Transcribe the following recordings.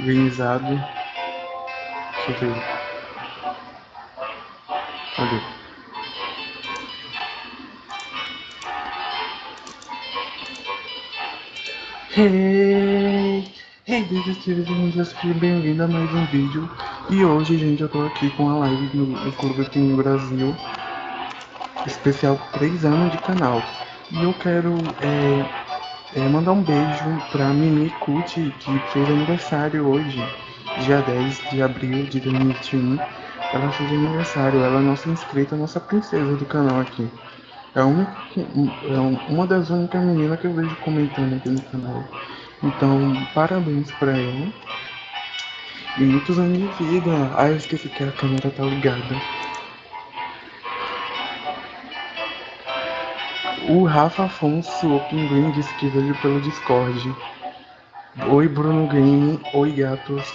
organizado. Deixa eu ver. Cadê? Hey! Hey, detetives, e bem-vindo a mais um vídeo. E hoje, gente, eu tô aqui com a live no Clube aqui no Brasil. Especial 3 anos de canal. E eu quero é, é, mandar um beijo pra Mimi Kuti, que fez aniversário hoje, dia 10 de abril de 2021. Ela fez aniversário, ela é nossa inscrita, nossa princesa do canal aqui. É uma, é uma das únicas meninas que eu vejo comentando aqui no canal. Então, parabéns pra ela. E muitos anos de vida. Ah, eu esqueci que a câmera tá ligada. O Rafa Afonso, o Pinguim, disse que veio pelo Discord. Oi, Bruno Game. Oi, gatos.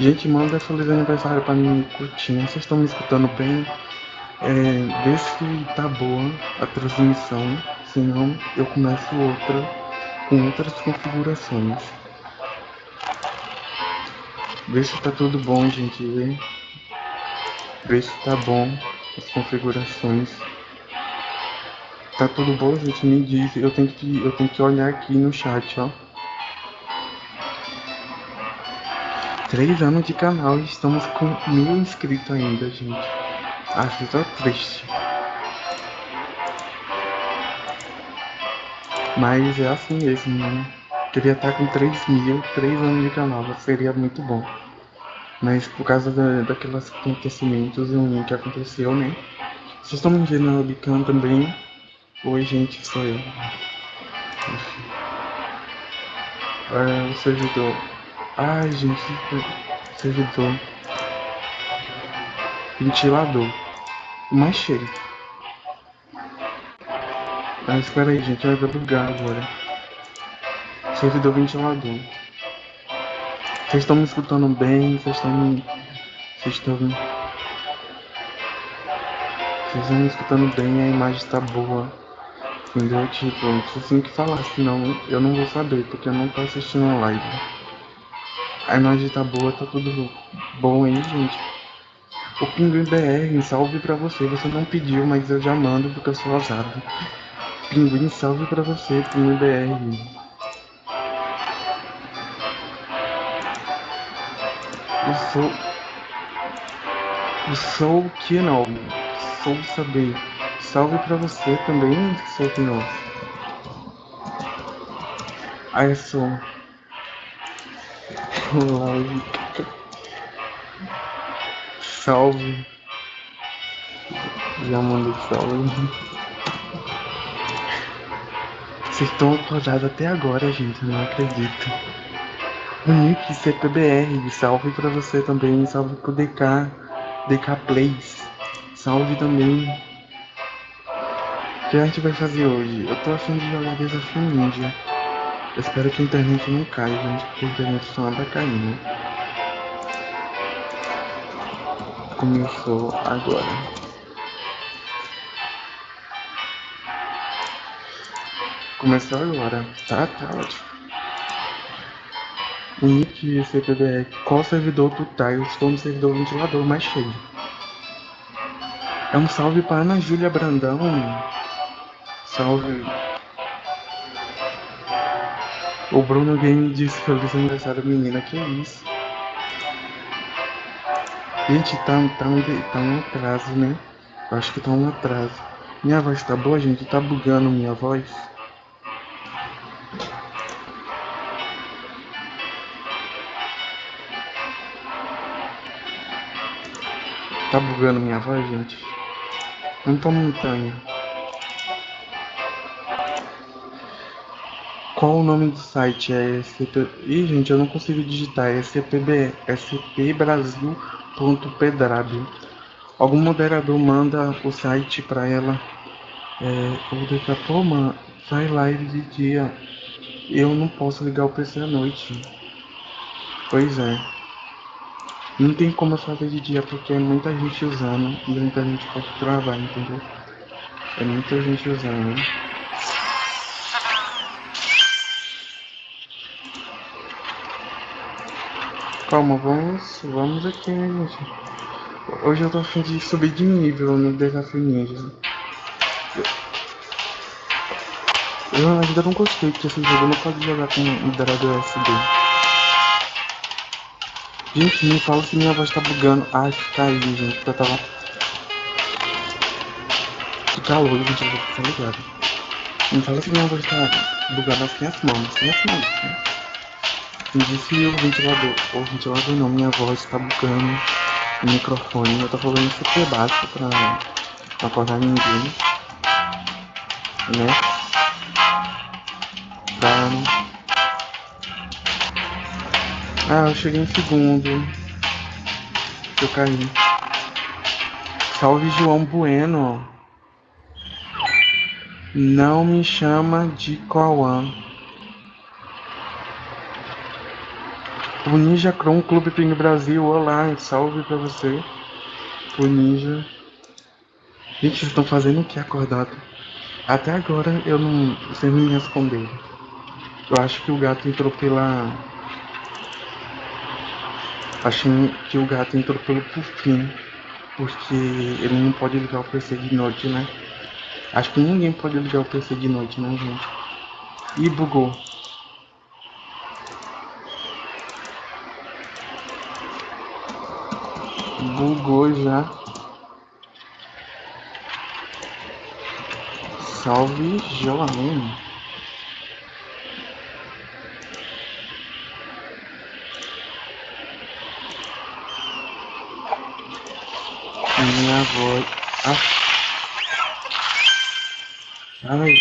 Gente, manda feliz aniversário pra mim curtindo. Vocês estão me escutando bem? É, vê se tá boa a transmissão. Senão eu começo outra com outras configurações. Vê se tá tudo bom, gente. Vê, vê se tá bom as configurações. Tá tudo bom, gente? Me diz. Eu tenho que, eu tenho que olhar aqui no chat, ó. Três anos de canal e estamos com mil inscritos ainda, gente. Acho que tá triste. Mas é assim mesmo, né? Queria estar com 3 mil, 3 anos de canal, seria muito bom. Mas por causa da, daqueles acontecimentos que aconteceu, né? Vocês estão me vendo na webcam também, Oi, gente, sou eu. É, o servidor. Ai, gente, servidor. Ventilador. Mais cheio. Ah, espera aí, gente, vai bugar agora. Servidor ventilador. Vocês estão me escutando bem? Vocês estão me. Vocês estão. Vocês estão me escutando bem? A imagem está boa. Entendeu? Tipo, você tem que falar, senão eu não vou saber, porque eu não tô assistindo a live. A imagem tá boa, tá tudo bom aí, gente. O Pinguim BR, salve pra você. Você não pediu, mas eu já mando porque eu sou ousado. Pinguim, salve pra você, Pinguim BR. Eu sou. Eu sou que não. Sou saber. Salve pra você também, seu. Aí sou. Salve. Já mandei salve. Vocês estão acordados até agora, gente. Não acredito. O Nick CPBR. Salve pra você também. Salve pro DK. DK Plays. Salve também que a gente vai fazer hoje? Eu tô afim de jogar Desafio Ninja. Eu espero que a internet não caia, gente, porque a internet só anda caindo. Começou agora. Começou agora. Tá, tá ótimo. Nick CPBR. Qual servidor tu tá? Eu estou no servidor ventilador mais cheio. É um salve para Ana Júlia Brandão. Salve. O Bruno Game disse feliz aniversário, menina. Que isso? Gente, tá, tá, tá um atraso, né? Eu acho que tá um atraso. Minha voz tá boa, gente? Tá bugando minha voz? Tá bugando minha voz, gente? Não tô montanha. Qual o nome do site? É SCP... Ih, gente, eu não consigo digitar. É SCPB... Algum moderador manda o site para ela. É, ou daqui a pouco, mano, sai live de dia. Eu não posso ligar o PC à noite. Pois é. Não tem como eu fazer de dia porque é muita gente usando e muita gente pode travar, entendeu? É muita gente usando. Calma, vamos, vamos aqui, né, gente? Hoje eu tô afim de subir de nível no desafio ninja. Eu ainda não gostei que esse jogo não pode jogar com moderador SD. Gente, me fala se minha voz tá bugando. Ai, que caiu, gente, porque eu tava... Que calor, gente, eu vou ligado. Me fala se minha voz tá bugada sem as mãos, sem as mãos, né? Disse o ventilador, o ventilador não, minha voz tá bugando o microfone. Eu tô falando super baixo pra não acordar ninguém, né? Ah, eu cheguei em segundo. Eu caí. Salve João Bueno. Não me chama de Cauã. O Ninja Chrome Clube Ping Brasil, olá, salve pra você. O Ninja. Gente, vocês estão fazendo o que acordado? Até agora eu não. Vocês não me responderam. Eu acho que o gato entrou pela. Acho que o gato entrou pelo fim. Porque ele não pode ligar o PC de noite, né? Acho que ninguém pode ligar o PC de noite, né, gente? E bugou. Bugou já. Salve João. minha voz. Ah. Ai,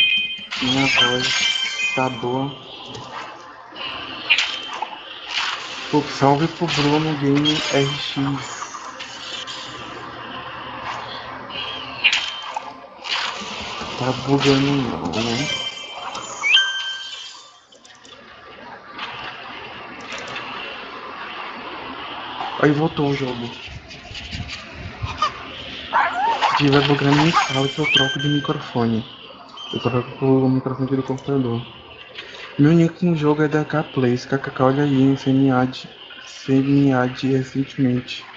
minha voz tá boa. Pô, salve pro Bruno Game RX. Tá bugando não, né? Aí voltou o jogo tiver bugando me fala que eu troco de microfone. Eu troco o microfone do computador. Meu nick no jogo é da K-Plays. KKK, olha aí, CMA de, CMA de recentemente.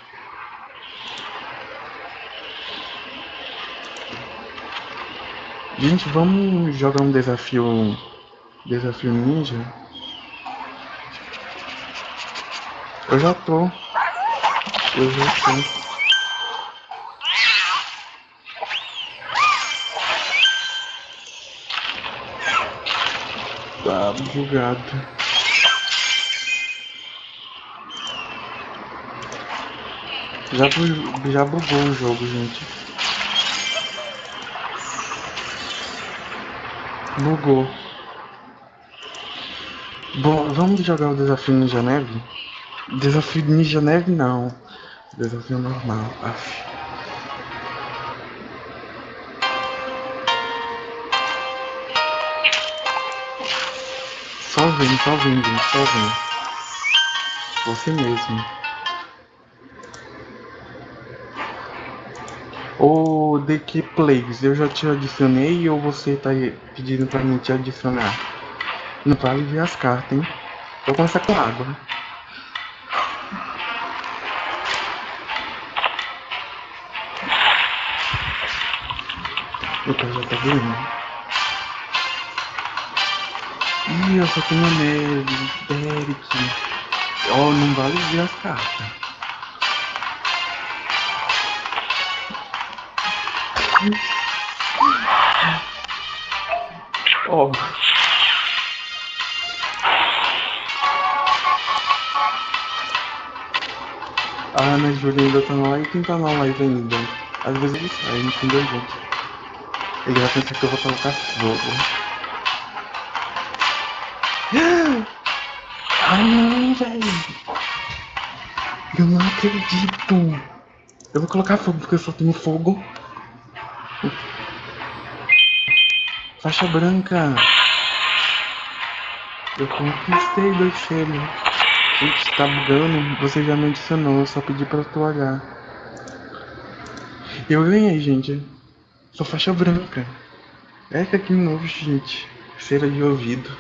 Gente, vamos jogar um desafio. Desafio ninja? Eu já tô. Eu já tô. Tá bugado. Já, já bugou o jogo, gente. Bugou. Bom, vamos jogar o desafio Ninja Neve? Desafio Ninja Neve não. Desafio normal. Aff. Só vem, só vem, gente, só vem. Você mesmo. Key Plays, eu já te adicionei ou você tá pedindo pra mim te adicionar? Não vale ver as cartas, hein? Vou começar com água. Então já tá vendo? Ih, eu só tenho neve, Derek. Ó, oh, não vale ver as cartas. Oh. A Ana Júlia ainda tá na live. Quem tá na live ainda? Às vezes ele sai, entendeu, gente? Ele vai pensar que eu vou colocar fogo. Ah não, velho. Eu não acredito. Eu vou colocar fogo porque eu só tenho fogo. Faixa branca. Eu conquistei dois selos. Gente, tá bugando. Você já me adicionou. Eu só pedi pra tu olhar. Eu ganhei, gente. Sou faixa branca. É que aqui novo, gente. Cera de ouvido.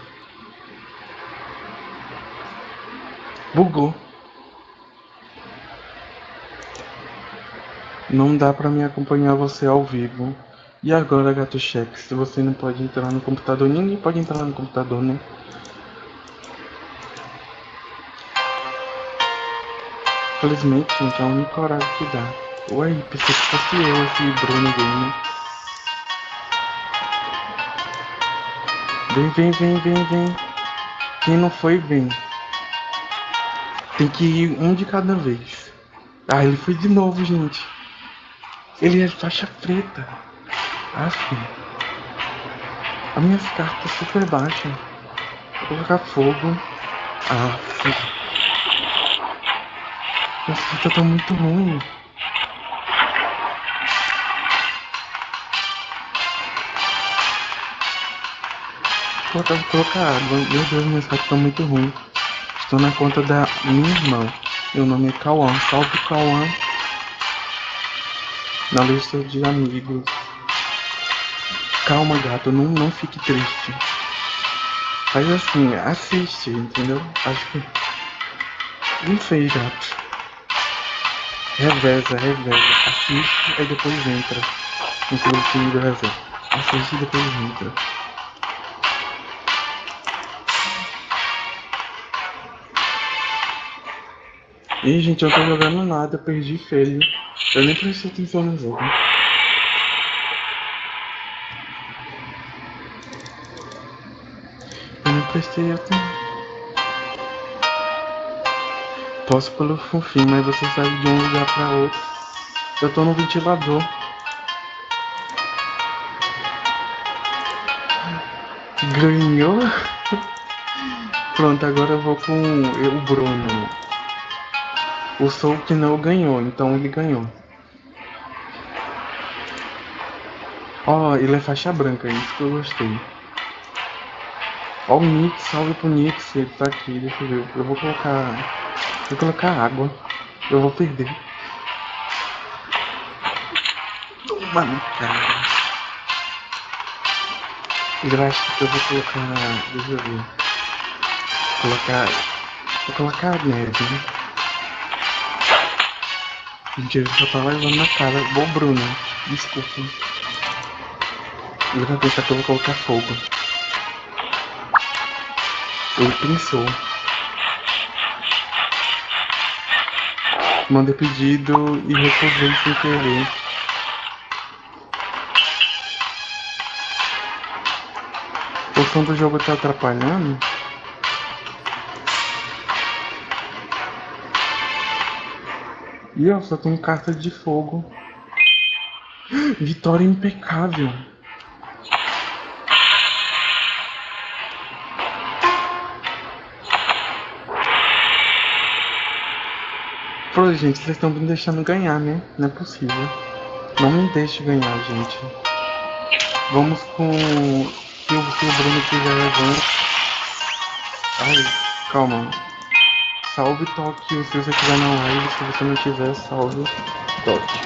Bugou. Não dá pra me acompanhar você ao vivo. E agora, gato cheque, se você não pode entrar no computador, ninguém pode entrar no computador, né? Felizmente, gente, é o único horário que dá. Ué, pensei que fosse eu, esse Bruno Gamer. Vem, vem, vem, vem, vem. Quem não foi, vem. Tem que ir um de cada vez. Ah, ele foi de novo, gente. Ele é faixa preta. Aff. As minhas cartas super baixas. Vou colocar fogo. Aff. Minhas cartas estão muito ruins. Vou colocar água. Meu Deus, minhas cartas estão muito ruins. Estou na conta da minha irmã. Meu nome é Cauã. Salve Cauã. Na lista de amigos. Calma, gato. Não, não fique triste. Faz assim, assiste, entendeu? Acho que. Não sei, gato. Reveza, reveza. Assiste e depois entra. No time do reserva. Assiste e depois entra. Ih, gente, eu tô jogando nada, perdi feio. Eu nem prestei atenção no jogo. Eu nem prestei atenção. Posso pelo fofinho, mas você sai de um lugar pra outro. Eu tô no ventilador. Ganhou? Pronto, agora eu vou com o Bruno. O Soul que não ganhou, então ele ganhou. Ó, oh, ele é faixa branca, isso que eu gostei. Ó o Nix, salve pro Nix, ele tá aqui, deixa eu ver. Eu vou colocar. Vou colocar água. Eu vou perder. Toma no cara. Eu acho que eu vou colocar. Deixa eu ver. Vou colocar. Vou colocar neve, né? Mentira, só tá levando na cara. Bom, Bruno. Desculpa. Eu vou colocar fogo. Ele pensou. Mandei pedido e recusei sem querer. O som do jogo tá atrapalhando? E ó, só tem carta de fogo. Vitória impecável. Pô, gente, vocês estão me deixando ganhar, né? Não é possível. Não me deixe ganhar, gente. Vamos com... O, se o Bruno quiser levando... Ai, calma. Salve Tóquio se você estiver na live, se você não tiver, salve Tóquio.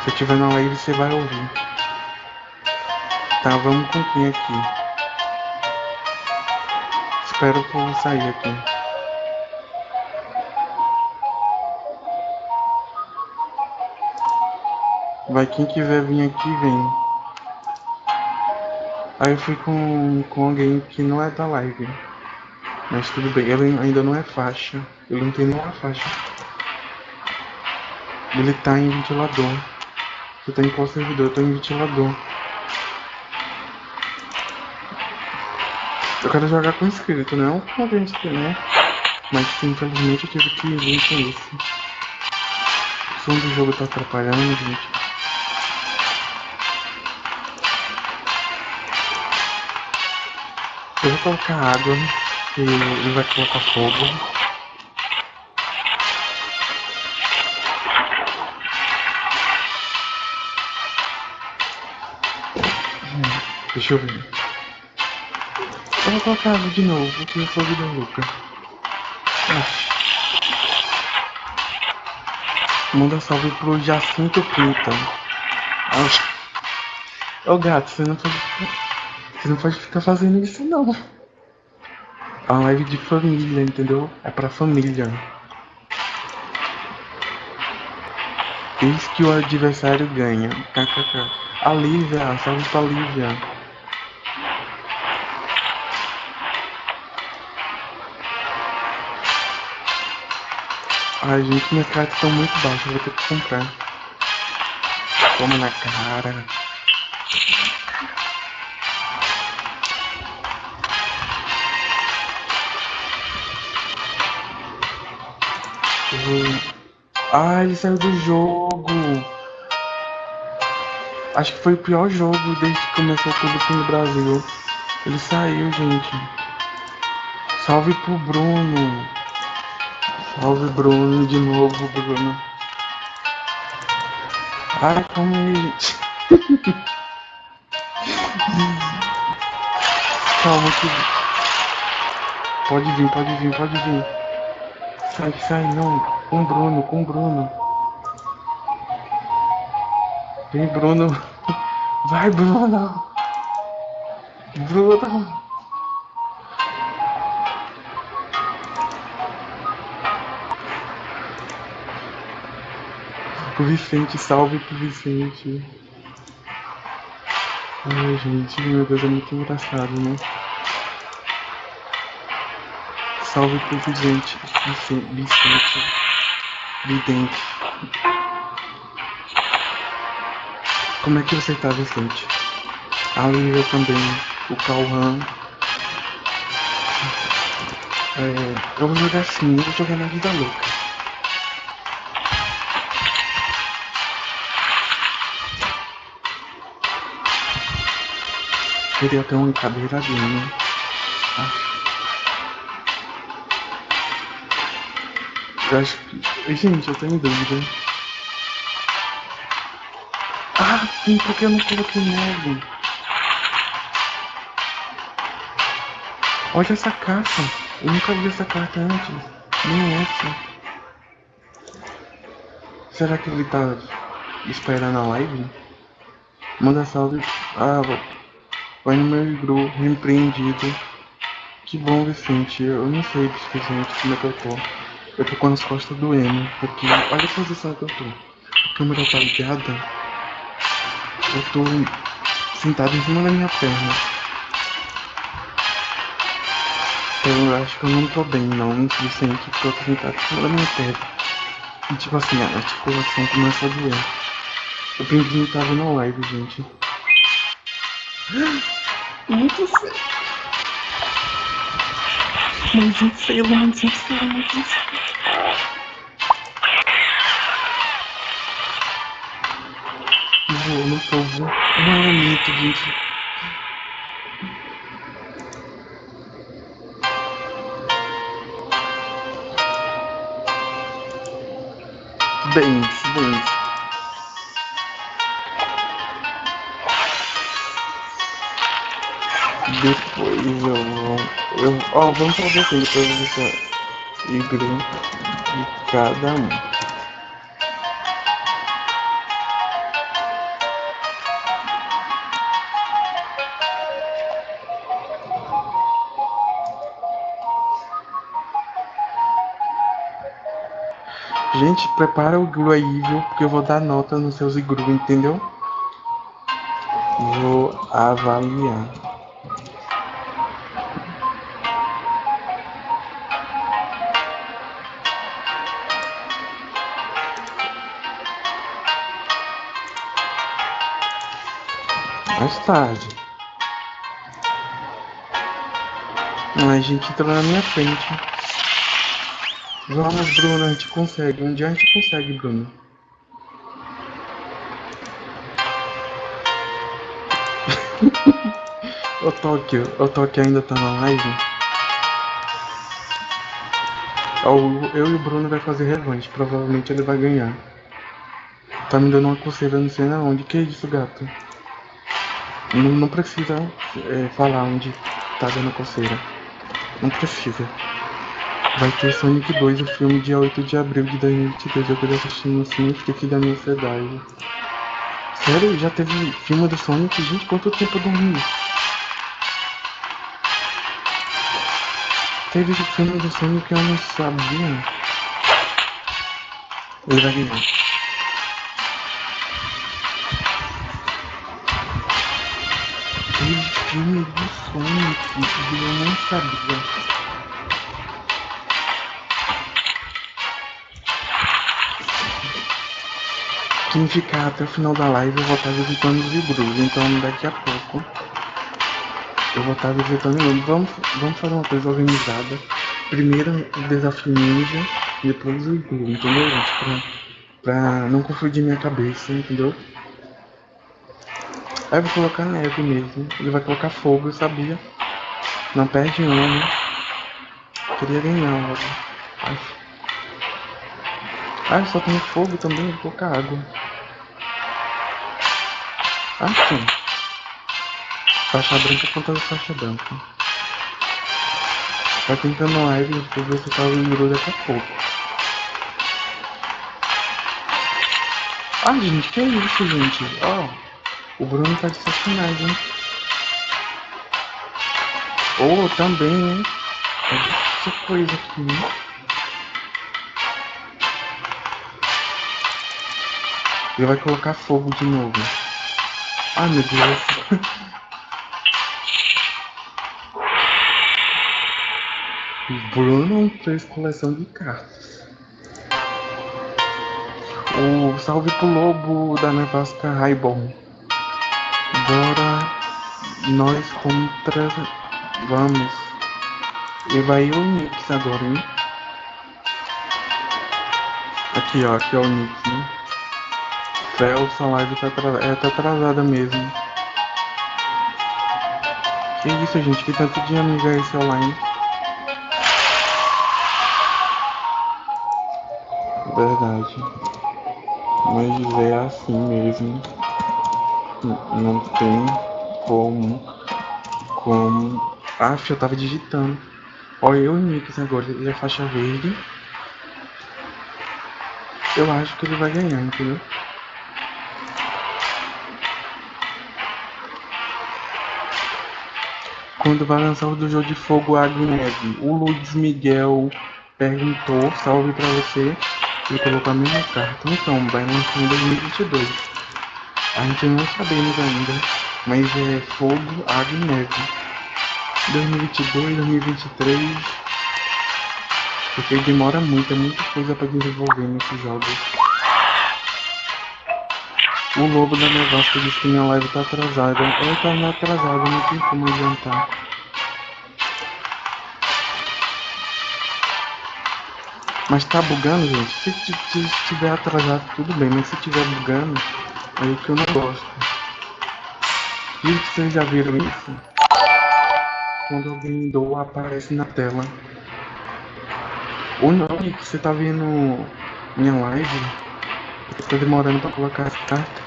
Se eu estiver na live, você vai ouvir. Tá, vamos com quem aqui? Espero povo sair aqui. Vai quem quiser vir aqui, vem. Aí eu fui com, com alguém que não é da live. Mas tudo bem, ele ainda não é faixa. Ele não tem nenhuma faixa. Ele tá em ventilador. Você tá em qual servidor? Eu tô em ventilador. Eu quero jogar com inscrito, não com gente que né? Mas infelizmente eu tive que vir com isso. O som do jogo tá atrapalhando, gente. Eu vou colocar água e ele vai colocar fogo. Deixa eu ver. Eu vou colocar água de novo, porque o fogo deu louca. Manda salve pro Jacinto Pinta. Ô gato, você não pode. Você não pode ficar fazendo isso não. É uma live de família, entendeu? É pra família. Eis que o adversário ganha. KKK. A Lívia, salve pra Lívia. Ai, gente, minhas cartas estão muito baixas, vou ter que comprar. Toma na cara. Ai, ele saiu do jogo. Acho que foi o pior jogo desde que começou o Clube no Brasil. Ele saiu, gente. Salve pro Bruno. Salve Bruno de novo, Bruno. Ai, calma aí. calma que. Pode vir, pode vir, pode vir. Sai, sai, não. Com Bruno, com Bruno. Vem, Bruno. Vai, Bruno. Bruno. Pro Vicente, salve pro Vicente. Ai, gente, meu Deus, é muito engraçado, né? Salve pro Vicente, Vidente. Como é que você tá, Vicente? A Lívia também, o Cauã. É, eu vou jogar assim, eu vou jogar na vida louca. Queria ter uma cadeira né? Ah. Eu acho que... Gente, eu tenho dúvida. Ah, sim, porque eu não coloquei neve. Olha essa carta. Eu nunca vi essa carta antes. Nem essa. Será que ele tá esperando a live? Manda salve. Ah, vai no meu grupo, repreendido. Que bom, Vicente. Eu não sei, Vicente, como é que eu tô. Eu tô com as costas doendo. Porque olha a posição que eu tô. A câmera tá ligada. Eu tô sentado em cima da minha perna. Eu acho que eu não tô bem, não, suficiente, porque eu tô sentado em cima da minha perna. E tipo assim, a articulação começa a doer. O pinguinho tava na live, gente. Muito feio. Muito feio, muito feio, muito feio. Vou no povo. É muito, gente. Bens, bens. Depois eu vou. Eu, ó, vamos fazer eu vou deixar igreja de cada um. Gente, prepara o Gru aí, viu? Porque eu vou dar nota nos seus Igru, entendeu? Vou avaliar. Mais tarde. A gente entrou na minha frente. Vamos, Bruno, a gente consegue. Um dia a gente consegue, Bruno. o Tóquio, o Tóquio ainda tá na live. Eu e o Bruno vai fazer revanche, provavelmente ele vai ganhar. Tá me dando uma coceira, não sei na onde. Que isso, gato? Não, não precisa é, falar onde tá dando coceira. Não precisa. Vai ter Sonic 2, o filme, dia 8 de abril de 2022. Eu quero assistir no cinema, fiquei aqui da minha ansiedade. Sério? Já teve filme do Sonic? Gente, quanto tempo eu dormi? Teve filme do Sonic que eu não sabia. Ele vai ganhar. Teve filme do Sonic que eu não sabia. Quem ficar até o final da live eu vou estar visitando os Ibrus, então daqui a pouco eu vou estar visitando vamos, vamos fazer uma coisa organizada. Primeiro o desafio ninja, depois o Iglu, entendeu gente? Pra, pra não confundir minha cabeça, entendeu? Aí eu vou colocar neve mesmo. Ele vai colocar fogo, eu sabia. Não perde uma, né? Queria ganhar. Ai. Ah, só tem fogo também, colocar água. Assim. Faixa branca contra faixa branca. Tá tentando live pra ver se tá lembrou daqui a pouco. Ah, gente, que é isso, gente? Ó, oh, o Bruno tá de sacanagem. Oh, também, hein? Essa coisa aqui, né? Ele vai colocar fogo de novo. Ai meu Deus. Bruno fez coleção de cartas. O salve pro lobo da nevasca Raibon. Bora nós contra. Vamos. E vai o Nix agora, hein? Aqui ó, aqui é o Nix, né? Felson live tá, atrasada, é, tá atrasada mesmo. Que isso, gente? Que tanto de amiga é esse online? Verdade. Mas é assim mesmo. Não tem como. Como. Ah, eu tava digitando. Olha eu e o Nix agora. Ele é faixa verde. Eu acho que ele vai ganhar, entendeu? Quando vai lançar o do jogo de fogo Neve. O Luiz Miguel perguntou, salve pra você, e colocou a mesma carta. Então, vai lançar em 2022. A gente não sabemos ainda, mas é fogo, água e neve. 2022, 2023. Porque demora muito, é muita coisa pra desenvolver nesses jogos. O lobo da nevasca disse que minha live tá atrasada. Eu tá atrasada, não tem como adiantar. Mas tá bugando, gente. Se, se estiver atrasado, tudo bem. Mas se estiver bugando, aí que eu não gosto. E vocês já viram isso? Quando alguém doa, aparece na tela. Ou não, que você tá vendo minha live Tá demorando pra colocar as cartas.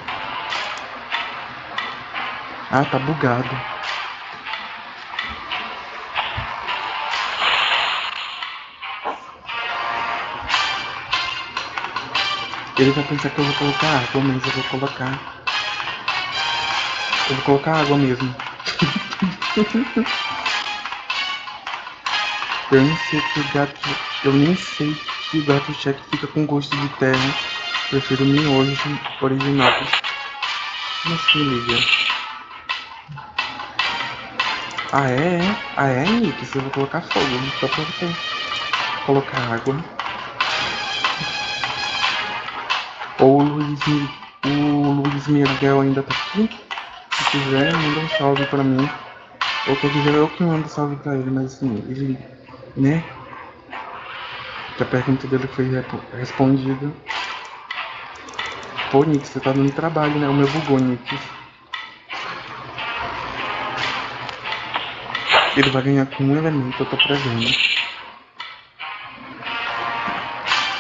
Ah, tá bugado. Ele vai pensar que eu vou colocar água, mas eu vou colocar. Eu vou colocar água mesmo. eu nem sei que o gato. Eu nem sei que o gato cheque fica com gosto de terra. Prefiro miojos originais. Como assim, Lívia? Ah, é? Ah, é, Nick? Você vai colocar fogo. Só pra você colocar água. Ou o Luiz, o Luiz Miguel ainda tá aqui. Se quiser, manda um salve pra mim. Ou quer dizer, eu que mando salve pra ele, mas assim, ele, né? Que a pergunta dele foi respondida. Pô, Nick, você tá dando trabalho, né? O meu bugou, Nick. Ele vai ganhar com um elemento, eu tô prevendo.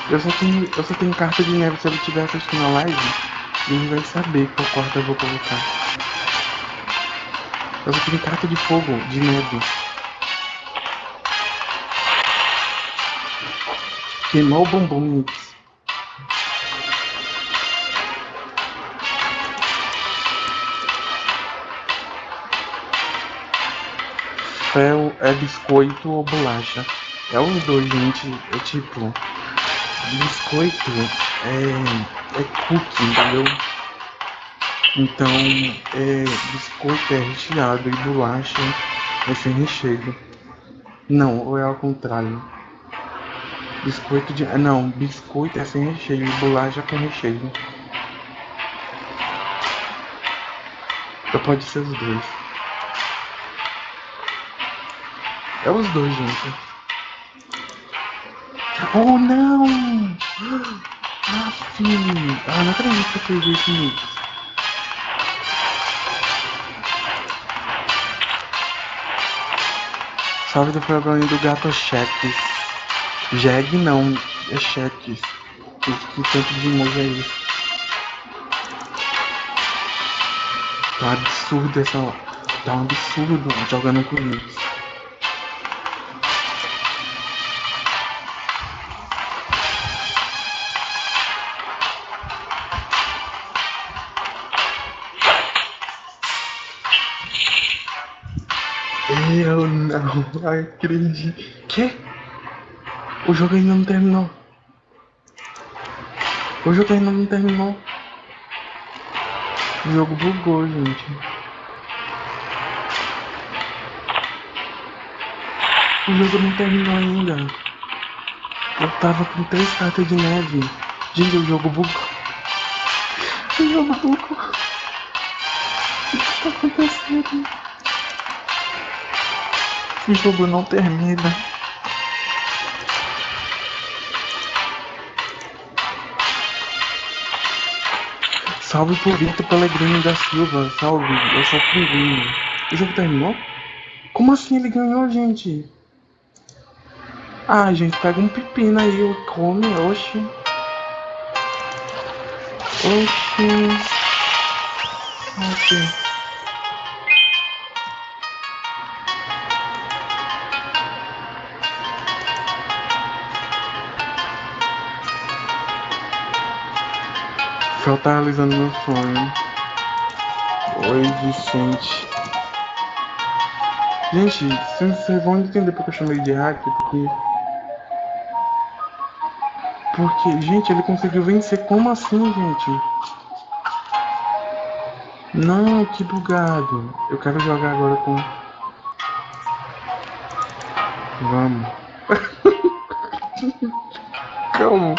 Eu só tenho, eu só tenho carta de neve, se ele estiver assistindo a live, ele vai saber qual quarta eu vou colocar. Eu só tenho carta de fogo, de neve. Queimou o bombom, Nick. Fel é biscoito ou bolacha? É os dois, gente. É tipo. Biscoito é. É cookie, entendeu? Então, é, biscoito é recheado e bolacha é sem recheio. Não, ou é ao contrário. Biscoito de. Não, biscoito é sem recheio e bolacha com recheio. Ou pode ser os dois. É os dois, gente. Oh, não! Ah, filho! Ah, não acredito que eu fiz isso, Salve do programa do Gato Cheques. Jeg não, é cheques. Que, que tanto de emoji é isso? Tá absurdo essa. Tá um absurdo jogando com isso. Não acredito. Que? O jogo ainda não terminou. O jogo ainda não terminou. O jogo bugou, gente. O jogo não terminou ainda. Eu tava com três cartas de neve. Gente, o jogo bugou. O jogo bugou. O que tá acontecendo? O jogo não termina. Salve por Vitor Pellegrini da Silva. Salve, eu sou o Pinguim. O jogo terminou? Como assim ele ganhou, gente? Ah, gente, pega um pepino aí, come, oxi. Oxi. Oxi. Fel tá realizando meu sonho. Oi, Vicente. Gente, vocês vão entender porque eu chamei de hack, porque... Porque, gente, ele conseguiu vencer. Como assim, gente? Não, que bugado. Eu quero jogar agora com... Vamos. Calma.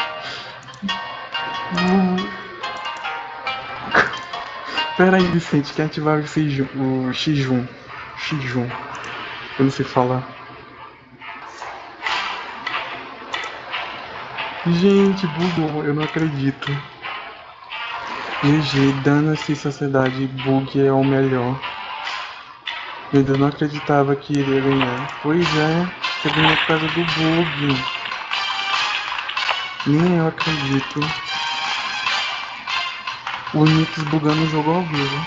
Pera aí, Vicente, quer ativar o X1. O X1. X1. Eu não sei falar. Gente, bugou, eu não acredito. GG, dana-se sociedade, bug é o melhor. Eu ainda não acreditava que iria ganhar. Pois é, você ganhou por causa do bug. Nem eu acredito. O Nix bugando o jogo ao vivo.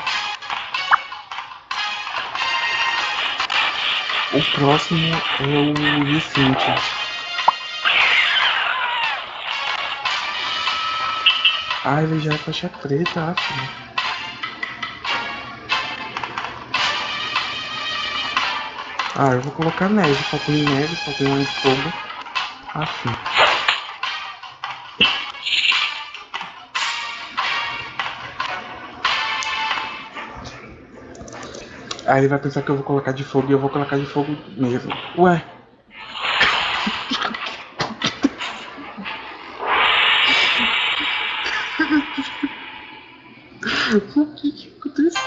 O próximo é o Vicente. Ah, ele já é faixa preta, acho. Ah, eu vou colocar neve, só tem neve, só tem um fogo. Assim. Aí ele vai pensar que eu vou colocar de fogo e eu vou colocar de fogo mesmo. Ué. o que que aconteceu?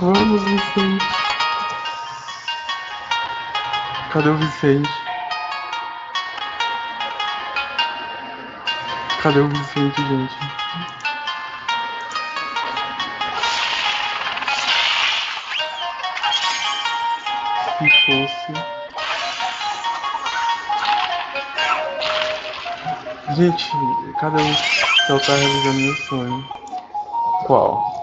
Vamos, Vicente. Cadê o Vicente? Cadê o Vicente, gente? Fosse. Gente, cada um só tá realizando meu sonho. Qual?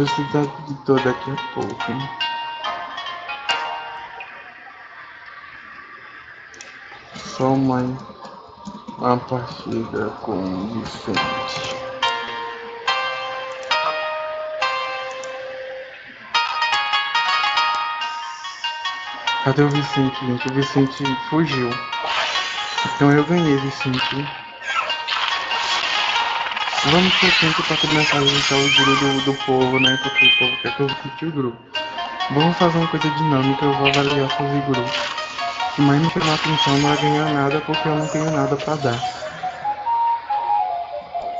Vou estudar de toda daqui a pouco. Só uma, uma partida com o Vicente. Cadê o Vicente, gente? O Vicente fugiu. Então eu ganhei, Vicente. Vamos pro tempo para começar a visitar o grupo do, do povo, né? Porque o povo quer que eu visite o grupo. Vamos fazer uma coisa dinâmica, eu vou avaliar fazer grupo. Mas não chamar atenção não vai ganhar nada porque eu não tenho nada para dar.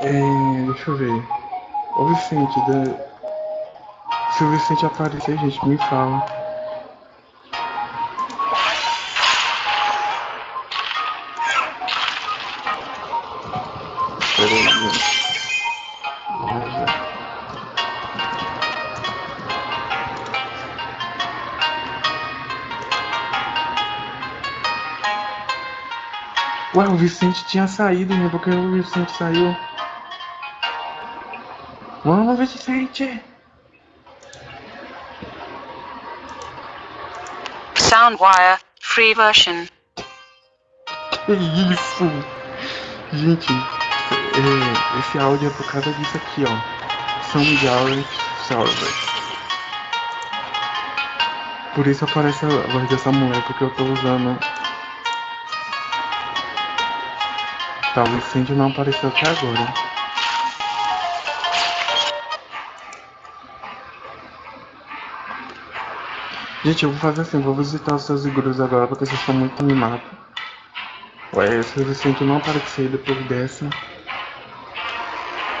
É, deixa eu ver. Ô Vicente, se o Vicente aparecer, gente, me fala. Vicente tinha saído, né? Porque o Vicente saiu. Vamos, Vicente! Soundwire, free version. Que isso? Gente, é, esse áudio é por causa disso aqui, ó. Soundwire Server. Por isso aparece a voz dessa mulher, porque eu tô usando Tá, o não apareceu até agora. Gente, eu vou fazer assim, vou visitar os seus igrejas agora porque vocês estão muito animados. Ué, se o incêndio não aparecer depois dessa.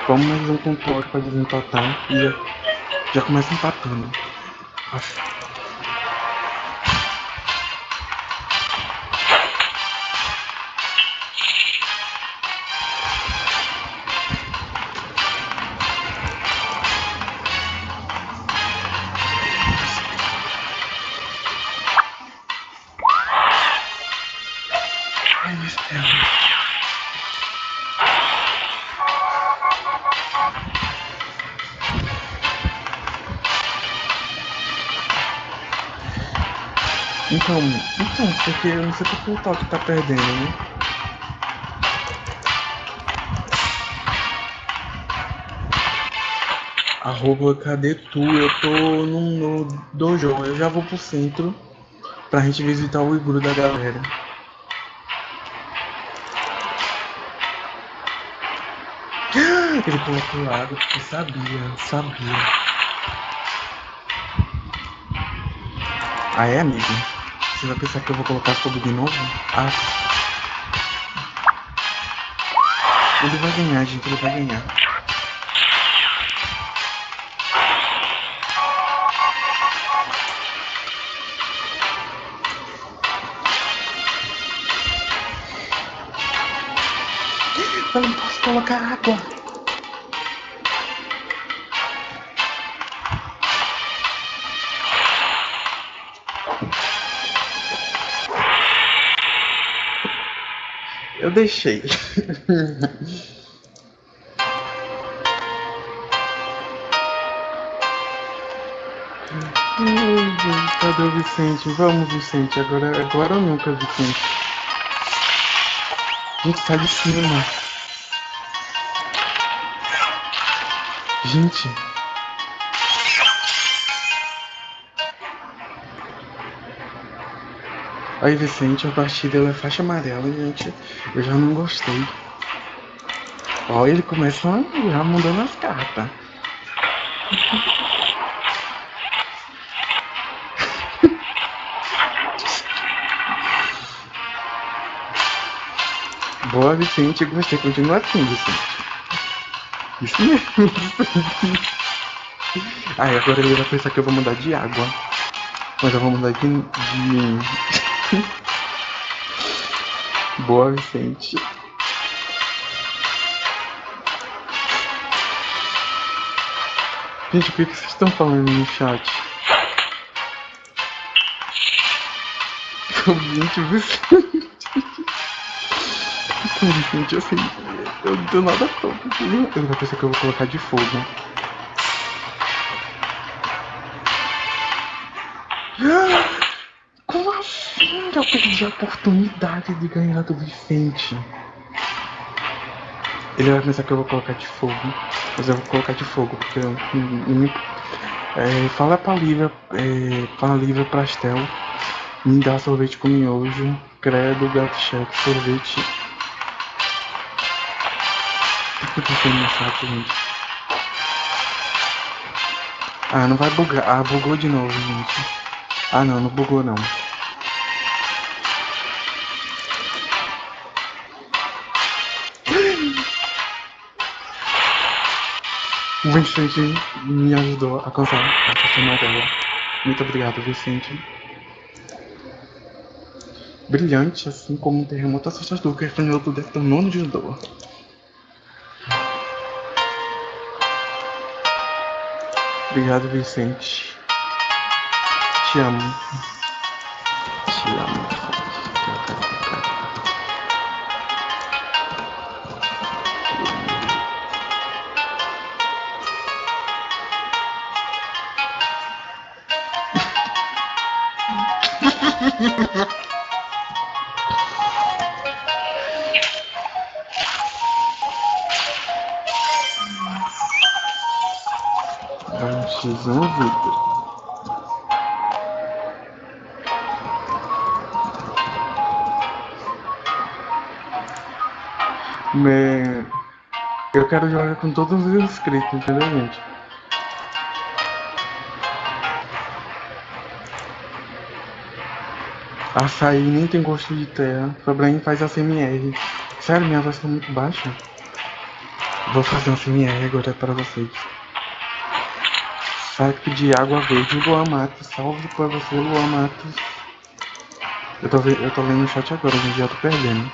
Vamos mais um controle para desempatar e já, já começa empatando. Acho. Não sei porque o Toque tá perdendo, né? Arroba, cadê tu? Eu tô no, no dojo, eu já vou pro centro pra gente visitar o igru da galera. Ele colocou água porque sabia, sabia. Ah, é, amigo? Você vai pensar que eu vou colocar fogo de novo? Ah. Ele vai ganhar, gente. Ele vai ganhar. Eu não posso colocar água. Eu deixei. Cadê o Vicente? Vamos, Vicente. Agora, agora ou nunca, Vicente. Gente, sai de cima. Gente. Aí, Vicente, a partida ela é faixa amarela, gente. Eu já não gostei. Ó, ele começa já mudando as cartas. Boa, Vicente. Gostei. Continua assim, Vicente. Isso mesmo. Ai, agora ele vai pensar que eu vou mudar de água. Mas eu vou mudar de... de... Boa, Vicente. Gente, o que, vocês estão falando no chat? Gente, Vicente. Vicente, assim, eu do nada tô. Eu vou pensar que eu vou colocar de fogo. Perdi a oportunidade de ganhar do Vicente? Ele vai pensar que eu vou colocar de fogo. Mas eu vou colocar de fogo, porque eu não é, fala pra Lívia, é, pra Lívia Pastel, me dá sorvete com miojo, credo, gato cheque, sorvete. O que tá no chat, gente? Ah, não vai bugar. Ah, bugou de novo, gente. Ah, não, não bugou não. Vicente me ajudou a alcançar a caixa dela. Muito obrigado, Vicente. Brilhante, assim como um terremoto assustador que apanhou do detonono de dor. Obrigado, Vicente. Te amo. Eu quero jogar com todos os inscritos, entendeu, gente? Açaí nem tem gosto de terra. Problema faz ACMR. Sério, minha voz tá muito baixa. Vou fazer um ACMR agora para vocês. Saco de água verde, Luan Matos. Salve pra você, Luan Matos. Eu tô, eu tô lendo o chat agora, gente. Já tô perdendo.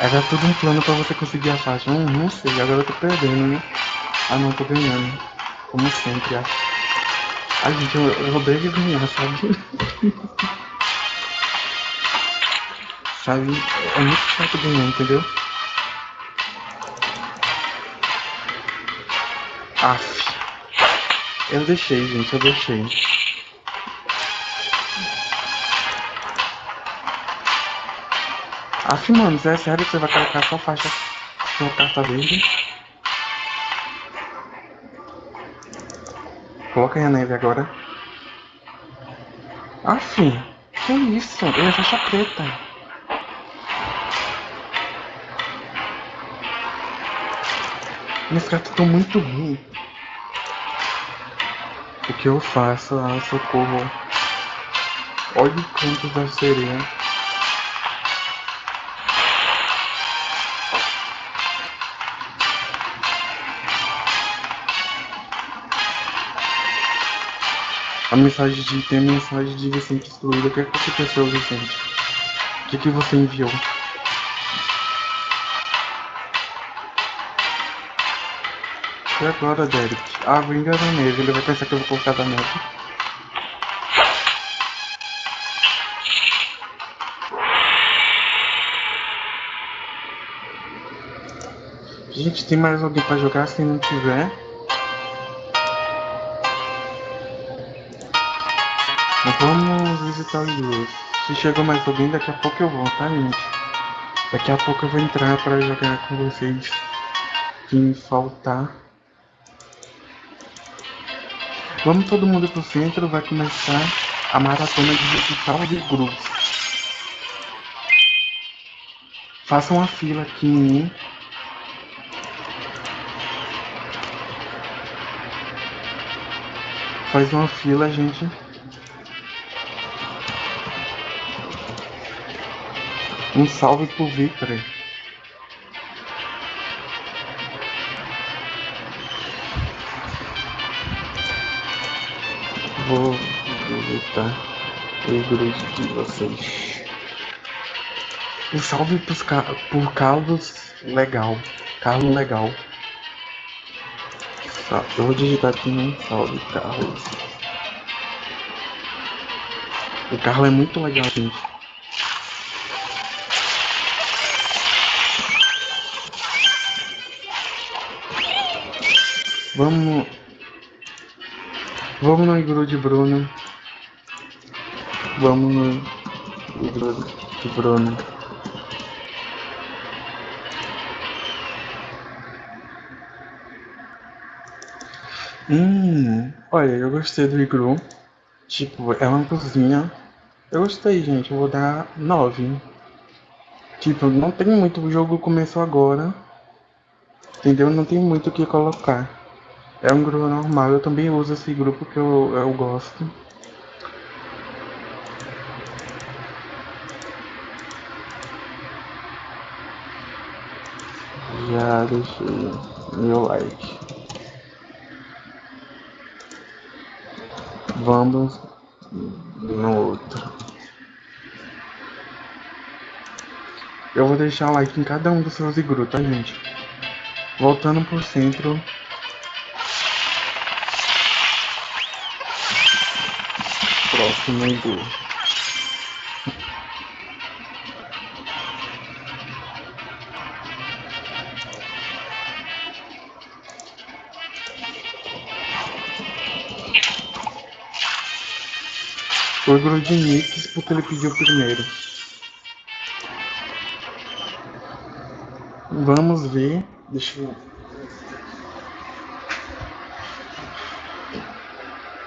Era tudo um plano pra você conseguir a faixa. Hum, não sei, agora eu tô perdendo, né? Ah não, tô ganhando. Como sempre, acho. Ai, gente, eu, eu odeio ganhar, sabe? sabe? É muito chato ganhar, entendeu? Aff. Eu deixei, gente, eu deixei. Aff, mano, é sério que você vai colocar só faixa com carta verde? Coloca aí a neve agora. Aff, que isso? É faixa preta. Minhas cartas estão muito ruins. O que eu faço? Ah, socorro. Olha o canto da sereia. A mensagem de. Tem a mensagem de Vicente excluída. O que, você Vicente? O que, que você enviou? E agora, Derek? Ah, vou enganar neve. Ele vai pensar que eu vou colocar da neve. Gente, tem mais alguém pra jogar? Se não tiver. Vamos visitar os dois. Se chegou mais alguém, daqui a pouco eu vou, tá, gente? Daqui a pouco eu vou entrar pra jogar com vocês. Quem faltar. Vamos todo mundo pro centro, vai começar a maratona de digital de grupos. Faça uma fila aqui mim. Faz uma fila, gente. Um salve pro Victor. Vou visitar a igreja de vocês. Um salve pros, por Carlos Legal. Carlos Legal. Eu vou digitar aqui um salve, Carlos. O Carlos é muito legal, gente. Vamos. Vamos no igru de Bruno. Vamos no igru de Bruno. Hum, olha, eu gostei do igru. Tipo, é uma cozinha. Eu gostei, gente. Eu vou dar 9. Tipo, não tem muito. O jogo começou agora. Entendeu? Não tem muito o que colocar. É um grupo normal. Eu também uso esse grupo que eu, eu gosto. Já deixei meu like. Vamos no outro. Eu vou deixar like em cada um dos seus igru, tá, gente? Voltando pro centro. Próximo igru de Nix porque ele pediu primeiro. Vamos ver. Deixa eu.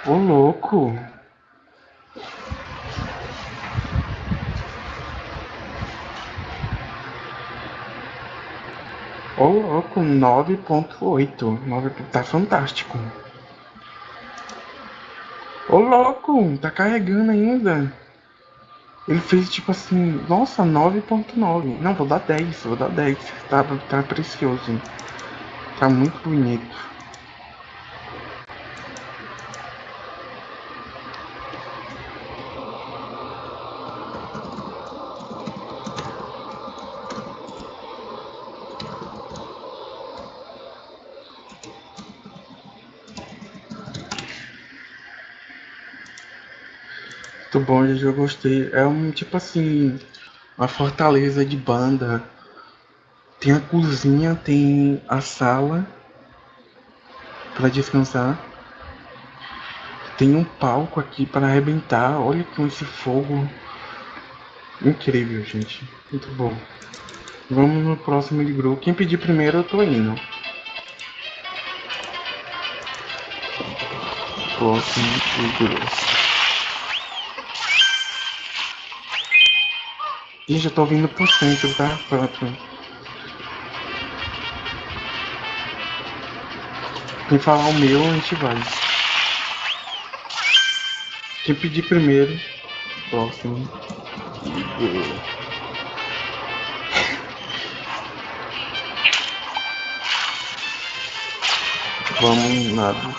Ô louco! Ô louco, 9.8. 9... Tá fantástico. Ô louco, tá carregando ainda. Ele fez tipo assim, nossa, 9.9. Não, vou dar 10, vou dar 10. Tá, tá precioso. Tá muito bonito. Gente, eu gostei. É um tipo assim, uma fortaleza de banda. Tem a cozinha, tem a sala para descansar. Tem um palco aqui para arrebentar. Olha com esse fogo. Incrível, gente. Muito bom. Vamos no próximo de grupo. Quem pedir primeiro, eu tô indo. Próximo de grupo. Ih, já tô vindo pro centro, tá? Pronto. Quem falar o meu, a gente vai. Quem pedir primeiro, próximo. Vamos lá do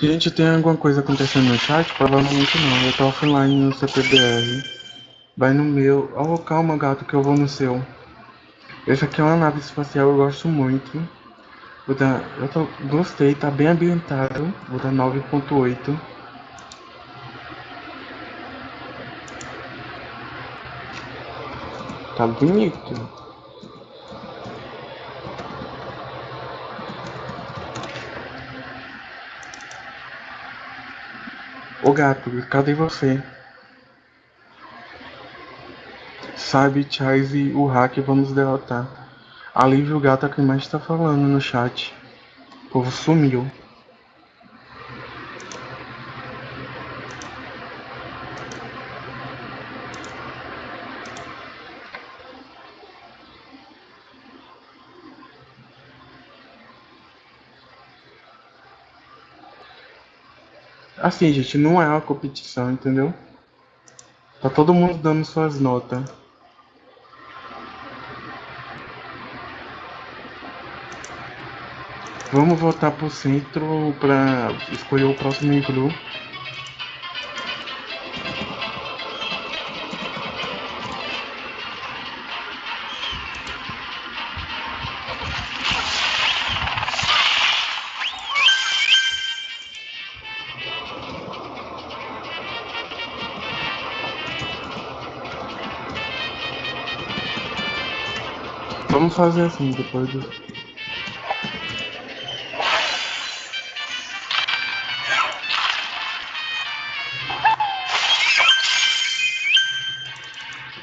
Gente, tem alguma coisa acontecendo no chat? Provavelmente não. Eu tô offline no CPBR. Vai no meu. Oh, calma, gato, que eu vou no seu. Esse aqui é uma nave espacial, eu gosto muito. Vou dar, eu tô, gostei, tá bem ambientado. Vou dar 9.8. Tá bonito. Ô gato, cadê você? Sabe, Chaz e o hack vamos derrotar. Alívio gato é quem mais tá falando no chat. O povo sumiu. Assim, gente, não é uma competição, entendeu? Tá todo mundo dando suas notas. Vamos voltar pro centro pra escolher o próximo iglu. Vamos fazer assim depois do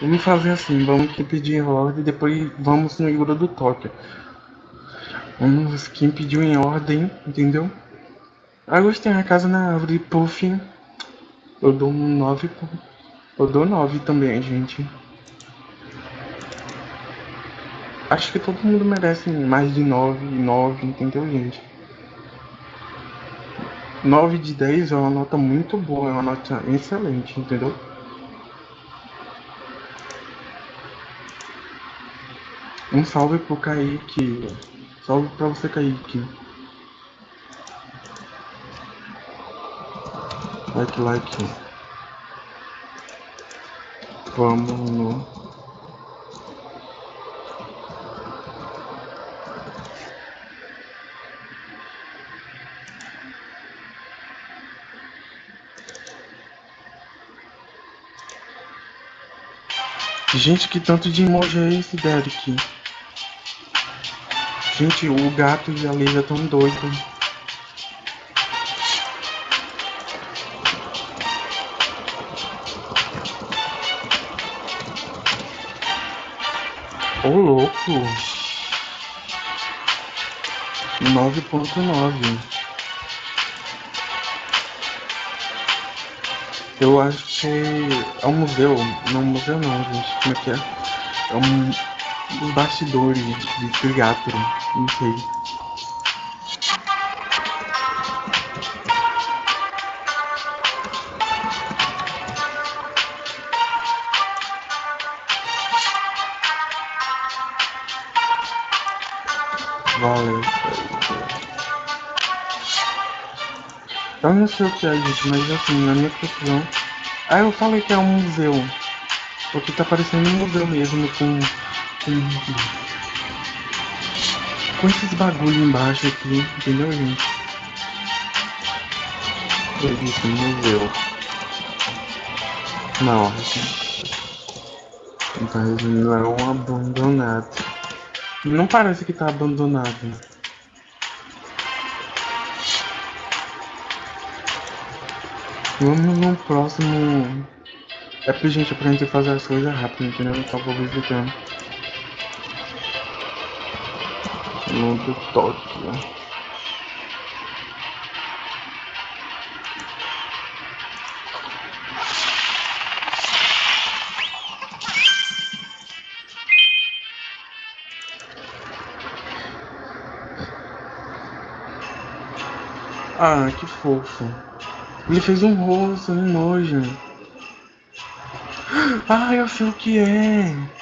Vamos fazer assim, vamos aqui pedir ordem, depois vamos no Igura do Tóquio. Vamos quem pediu em ordem, entendeu? Ah, gostei, a casa na árvore, puff. Eu dou um 9, eu dou 9 também, gente. Acho que todo mundo merece mais de 9, 9, entendeu, gente? 9 de 10 é uma nota muito boa, é uma nota excelente, entendeu? Um salve pro Kaique. Salve pra você, Kaique. Like, like. Vamos no. Gente, que tanto de emoji é esse, Derek? Gente, o gato e a Leila tão doidos. Ô louco! Nove ponto nove. Eu acho que é um museu. Não, museu não, gente. Como é que é? É um os bastidores de teatro, não sei. Valeu. Eu não sei o que é, gente, mas assim, na minha conclusão. Ah, eu falei que é um museu. Porque tá parecendo um museu mesmo, com com esses bagulho embaixo aqui, entendeu, gente? Isso, museu. Não, mas não é abandonado. Não parece que tá abandonado. Vamos no próximo. É porque, gente, pra gente fazer as coisas rápido, entendeu? Então vou visitando. Do Tóquio. Ah, que fofo. Ele fez um rosto, um nojo. Ah, eu sei o que é.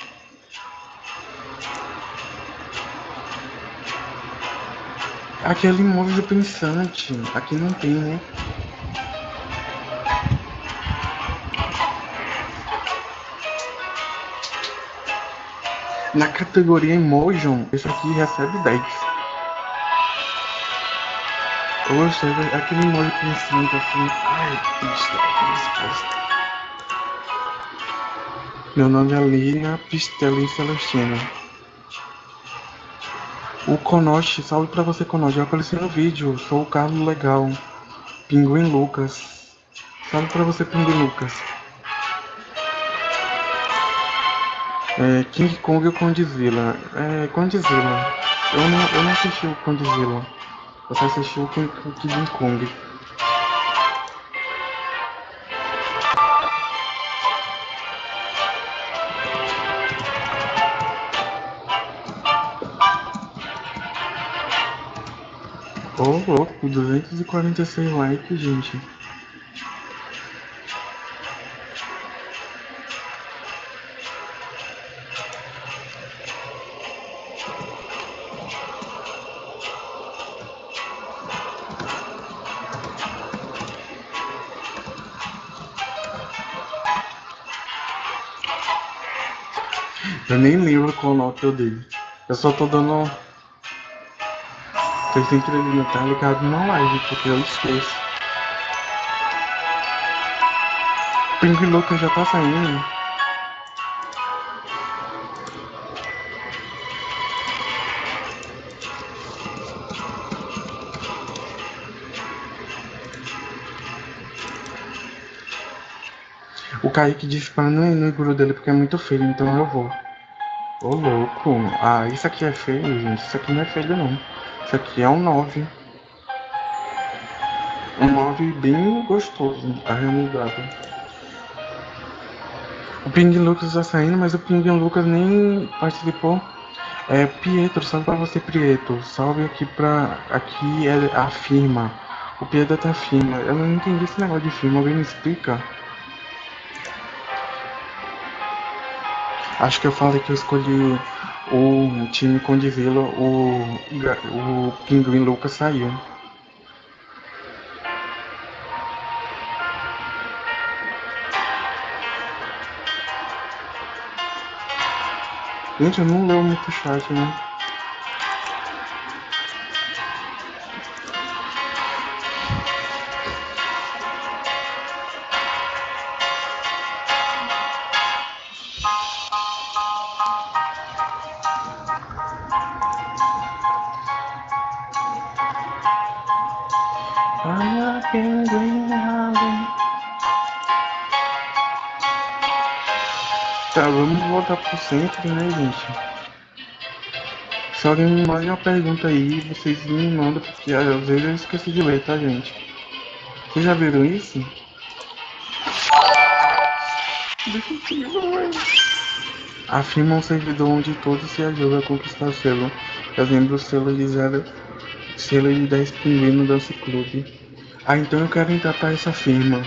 Aquele imóvel pensante. Aqui não tem, né? Na categoria Emotion, esse aqui recebe 10. Eu gostei daquele emoji pensante assim. Ai, pista. Meu nome é Lina Pistelli Celestina. O Konoshi, salve pra você, Konoshi. Eu apareci no vídeo. Sou o Carlos Legal. Pinguim Lucas. Salve pra você, Pinguim Lucas. É, King Kong ou Condzilla? É, Condzilla. Eu não, eu não assisti o Condzilla. Eu só assisti o King, Kong. Ô oh, louco, 246 likes, gente. Eu nem lembro qual nota eu dei. Eu só tô dando essa cintura ele não tá ligado numa live, porque eu esqueço. Ping Louca já tá saindo. O Kaique disse pra não ir no dele porque é muito feio, então eu vou. Ô louco, ah, isso aqui é feio, gente. Isso aqui não é feio não. Isso aqui é um 9. Um 9 bem gostoso, arremudado. O Ping Lucas tá saindo, mas o Ping Lucas nem participou. É, Pietro, salve pra você, Pietro. Salve aqui pra. Aqui é a firma. O Pietro tá firma. Eu não entendi esse negócio de firma, alguém me explica? Acho que eu falei que eu escolhi o time Condizila, o, o Pinguim Lucas saiu. Gente, eu não leio muito chat, né? Pro centro, né, gente? Se alguém me manda uma pergunta aí, vocês me mandam, porque às vezes eu esqueci de ler, tá, gente? Vocês já viram isso? Afirma um servidor onde todos se ajudam a conquistar selo. Fazendo o selo de zero, selo de 10 pinguim no Dance Club. Ah, então eu quero entrar para essa firma.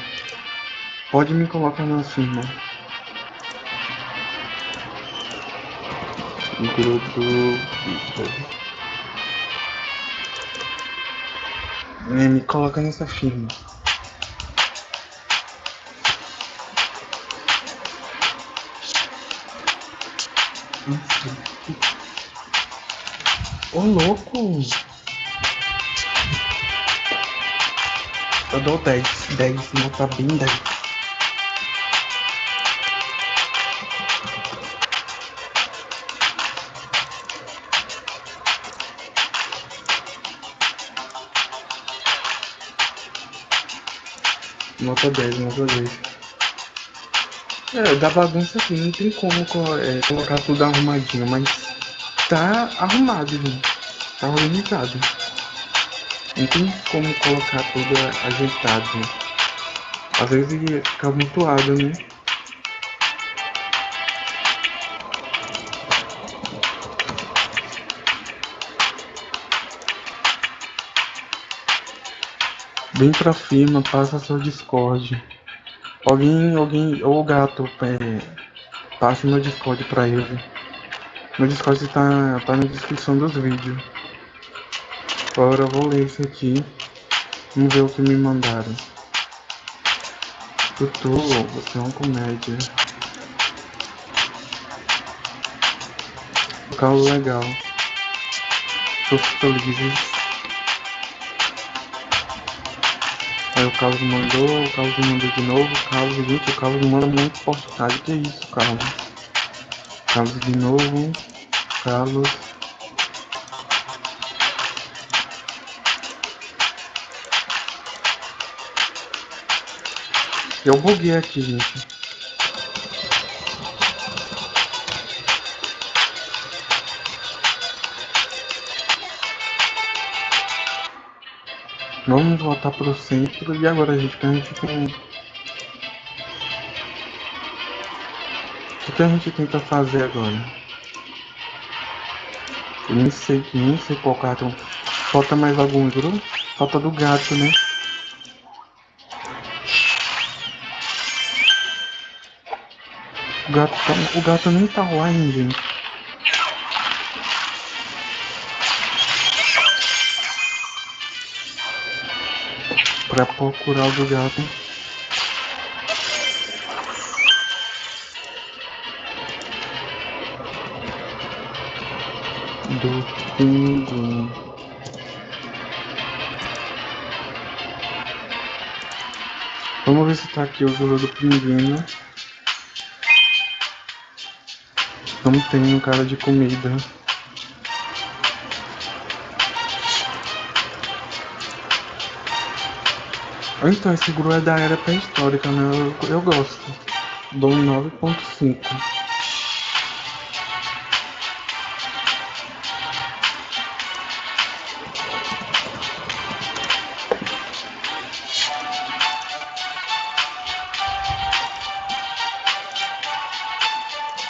Pode me colocar na firma. Me coloca nessa firma. Ô louco! Eu dou 10, 10, nota bem 10. Nota 10, nota 10. É, da bagunça aqui, não tem como co- é, colocar tudo arrumadinho, mas tá arrumado, gente. Tá organizado. Não tem como colocar tudo ajeitado. né? Às vezes fica amontoado, né? Vem pra firma, passa seu Discord. Alguém, alguém, ou o gato, é, passe meu Discord pra ele. Meu Discord tá, tá na descrição dos vídeos. Agora eu vou ler isso aqui. Vamos ver o que me mandaram. Tutu, você é uma comédia. Local legal. Tô feliz. Aí o Carlos mandou, o Carlos mandou de novo, o Carlos, gente, o Carlos manda muito postagem, que isso, Carlos? Carlos de novo, Carlos. Eu buguei aqui, gente. Vamos voltar pro centro e agora, gente, que a gente tem. O que a gente tenta fazer agora? Eu nem sei, nem sei qual cartão. Falta mais algum grupo? Falta do gato, né? O gato, tá- o gato nem tá ainda, gente. Pra procurar o do gato. Do pinguim. Vamos ver se tá aqui o jogo do pinguim. Não tem um cara de comida. Então, esse gru é da era pré-histórica, né? Eu, eu gosto. Dou 9.5.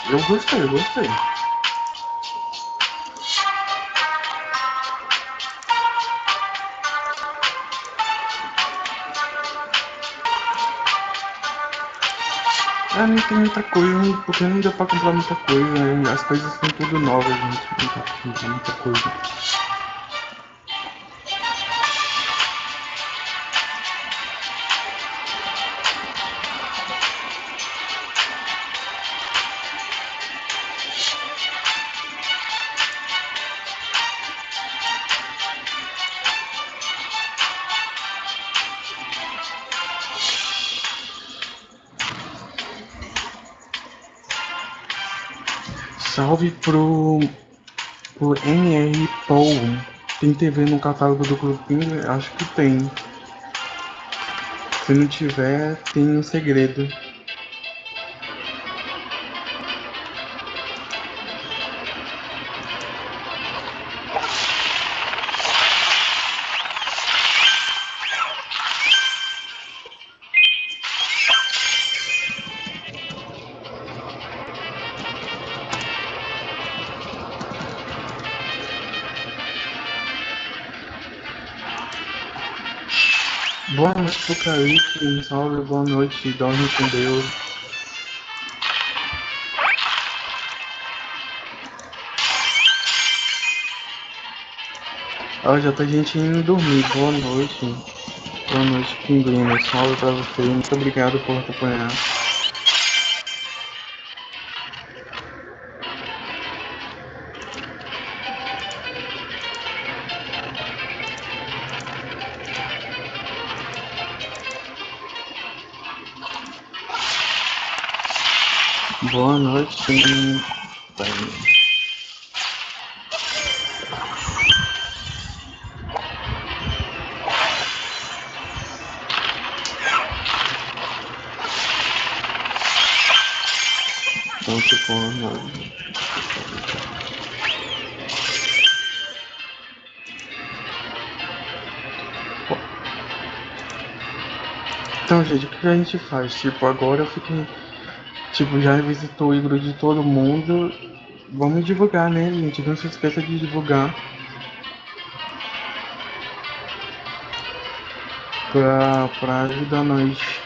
Eu gostei, gostei. Ah, não tem muita coisa, porque não deu pra comprar muita coisa, né? as coisas são tudo novas, gente. Não comprar muita coisa. Salve pro, pro NR Paul. Tem TV no catálogo do grupinho? Acho que tem. Se não tiver, tem um segredo. Boa noite pro um salve, boa noite, dorme com Deus. Ó, já tá gente indo dormir, boa noite. Boa noite, Pinguim, um salve pra você, muito obrigado por acompanhar. Tá Ponto com Então, gente, o que a gente faz? Tipo, agora eu fiquei Tipo, já visitou o igro de todo mundo. Vamos divulgar, né, gente? Não se esqueça de divulgar. Pra, pra ajudar nós.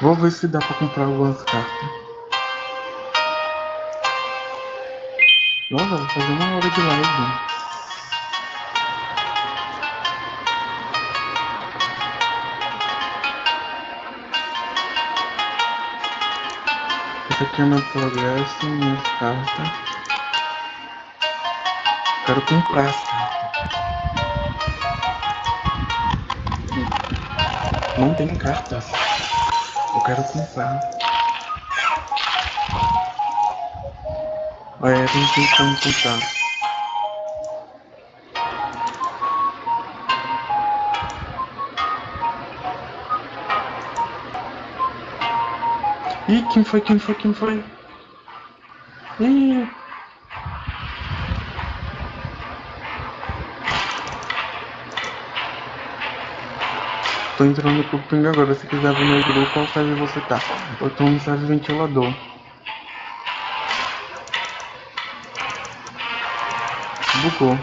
Vou ver se dá pra comprar algumas cartas. Nossa, vou fazer uma hora de live. Esse aqui é meu progresso, minhas cartas. Quero comprar as cartas. Não tem cartas. Eu quero comprar. Olha, não tem como comprar. Ih, quem foi, quem foi, quem foi? Ih. Tô entrando pro ping agora, se quiser ver meu grupo, qual serve você tá? Eu tô no serve ventilador. Bugou.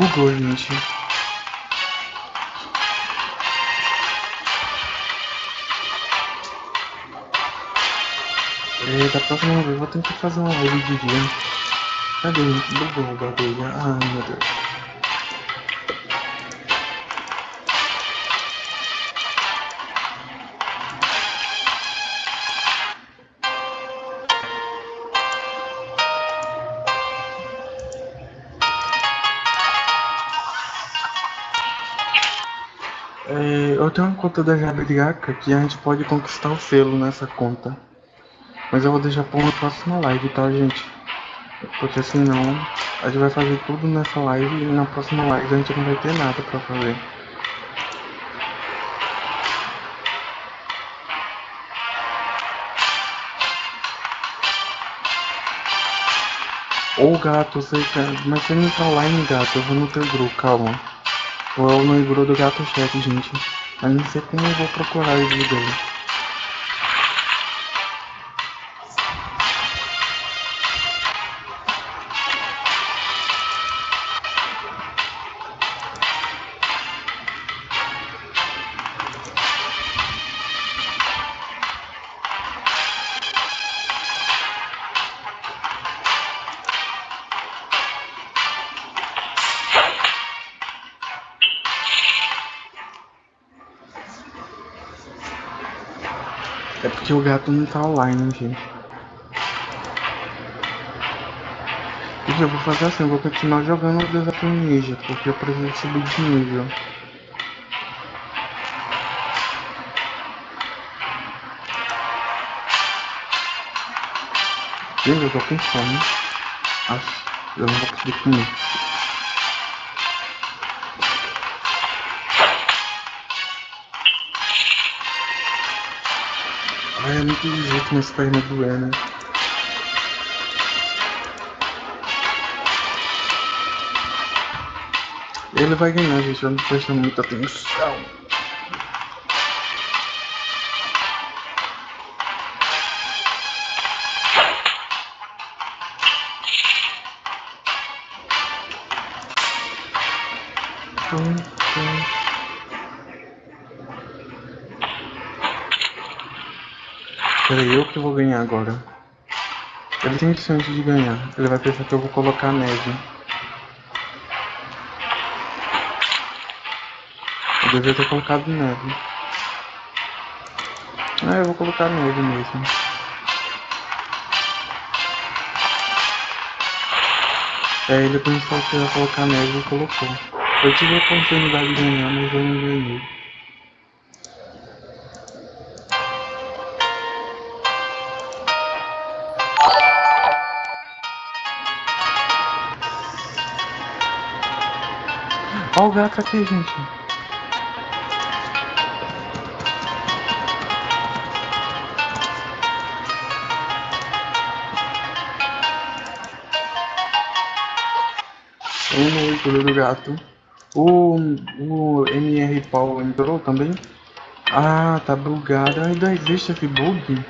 Bugou, gente. É, da próxima vez eu vou tentar fazer uma live de dia. Cadê? Bugou Deus. eu tenho uma conta da Jabriaca que a gente pode conquistar o selo nessa conta. Mas eu vou deixar pra uma próxima live, tá, gente? Porque senão a gente vai fazer tudo nessa live e na próxima live a gente não vai ter nada pra fazer. Ô gato, você. Mas você não tá online, gato. Eu vou no teu grupo, calma. Vou no grupo do gato chat, gente. Mas não sei como eu vou procurar o vídeo dele. Porque o gato não tá online, gente. E eu vou fazer assim, eu vou continuar jogando o desafio ninja, porque eu preciso subir de nível. Gente, eu tô com fome. Nossa, eu não vou conseguir comer. É muito jeito minhas pernas doer, né? Ele vai ganhar, gente. Eu não prestando muita atenção. Peraí, eu que vou ganhar agora. Ele tem chance de ganhar. Ele vai pensar que eu vou colocar neve. Eu devia ter colocado neve. Ah, eu vou colocar neve mesmo. É, ele pensou que ia colocar neve e colocou. Eu tive a oportunidade de ganhar, mas eu não ganhei. O gato aqui, gente. Um leitura do gato. O, o MR Paul entrou também? Ah, tá bugado. Ainda existe esse bug?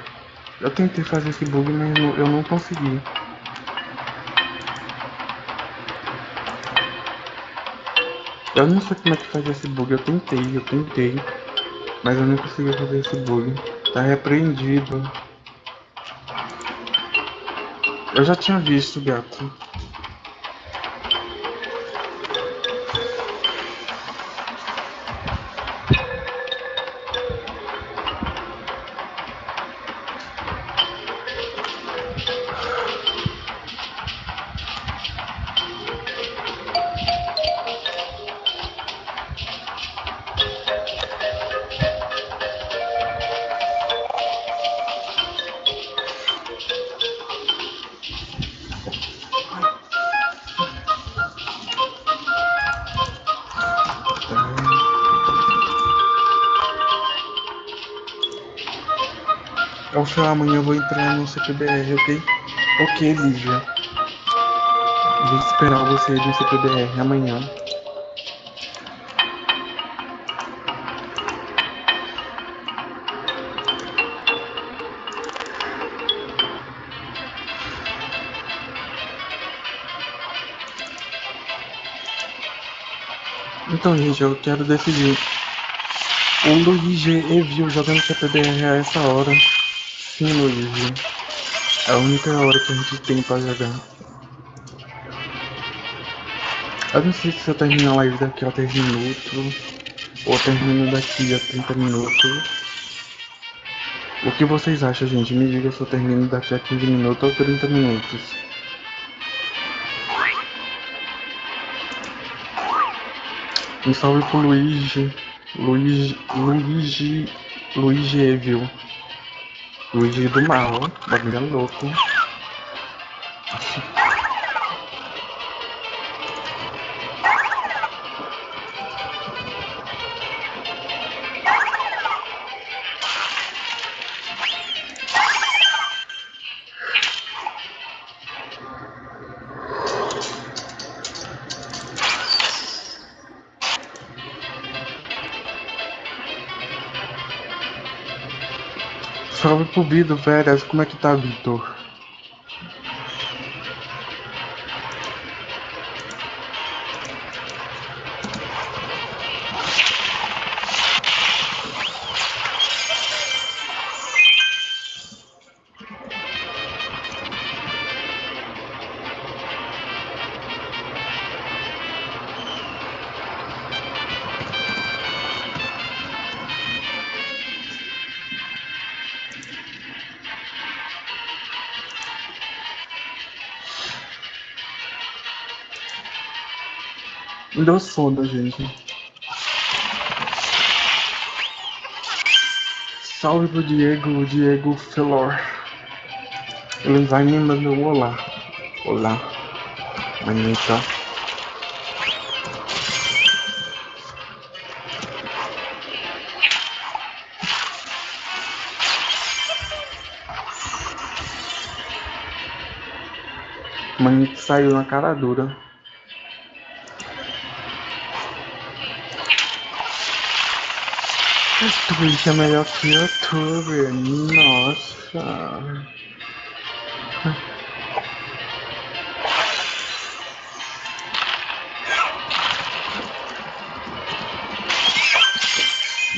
Eu tentei fazer esse bug, mas eu não consegui. Eu não sei como é que faz esse bug, eu tentei, eu tentei. Mas eu não consegui fazer esse bug. Tá repreendido. Eu já tinha visto, gato. CPBR, ok? Ok, Lívia. Vou esperar você no CPBR amanhã. Então, gente, eu quero decidir. O Luigi Evil jogando CPBR a essa hora. Sim, Luigi. É a única hora que a gente tem pra jogar. Eu não sei se eu termino a live daqui a 3 minutos. Ou termino daqui a 30 minutos. O que vocês acham, gente? Me diga se eu termino daqui a 15 minutos ou 30 minutos. Um salve pro Luigi. Luigi. Luigi. Luigi Evil. Luigi do mal, bagulho é louco. Salve pro Bido, velhas. Como é que tá, Vitor? Sono, gente. Salve pro Diego, Diego Felor. Ele vai me mandar um olá. Olá. Manita. Manita saiu na cara dura. Twitch é melhor que YouTube. Nossa.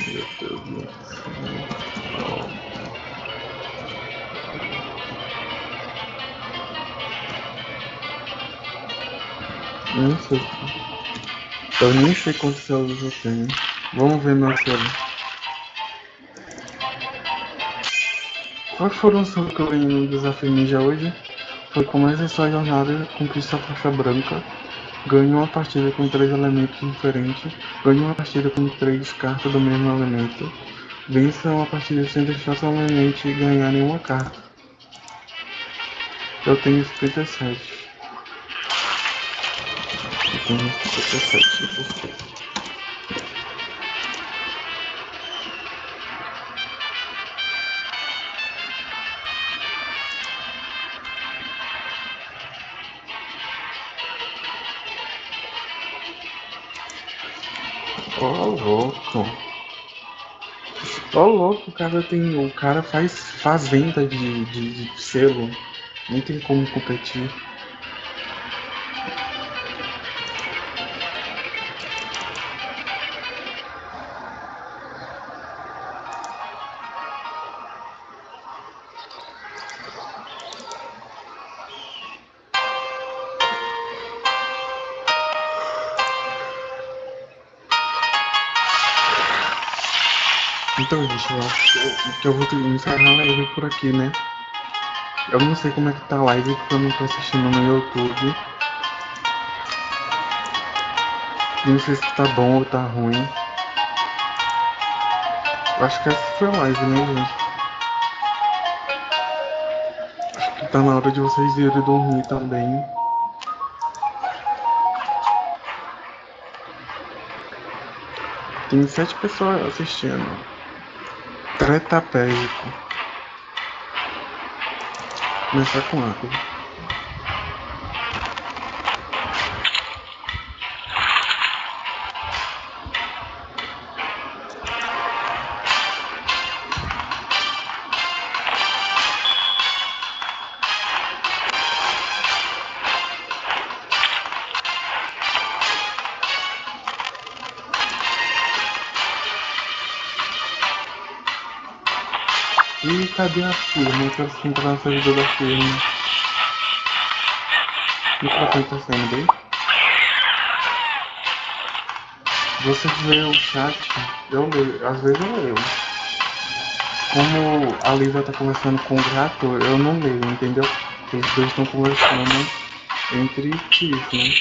Meu Deus do céu. Nem sei. Eu nem sei quantos células eu tenho. Vamos ver meu celular. Quais foram os que eu ganhei no desafio ninja hoje? Foi comece sua jornada, conquista a faixa branca, ganhe uma partida com três elementos diferentes, ganhe uma partida com três cartas do mesmo elemento, vença uma partida sem deixar seu elemento e ganhar nenhuma carta. Eu tenho 57. Eu tenho 57, 57. Ô louco. Ô louco, o cara tem. O cara faz fazenda de, de, de selo. Nem tem como competir. Eu acho que eu vou encerrar a live por aqui, né? Eu não sei como é que tá a live porque eu não tô assistindo no YouTube. Não sei se tá bom ou tá ruim. Eu acho que essa foi a live, né, gente? Acho que tá na hora de vocês irem dormir também. Tem sete pessoas assistindo. Tretapédico. Começar com água. Cadê a firma? Eu quero entrar na servidor da firma. O que tá acontecendo bem? Você vê o chat, eu leio, às vezes eu leio. Como a Lisa tá conversando com o gato, eu não leio, entendeu? Os dois estão conversando entre si, né?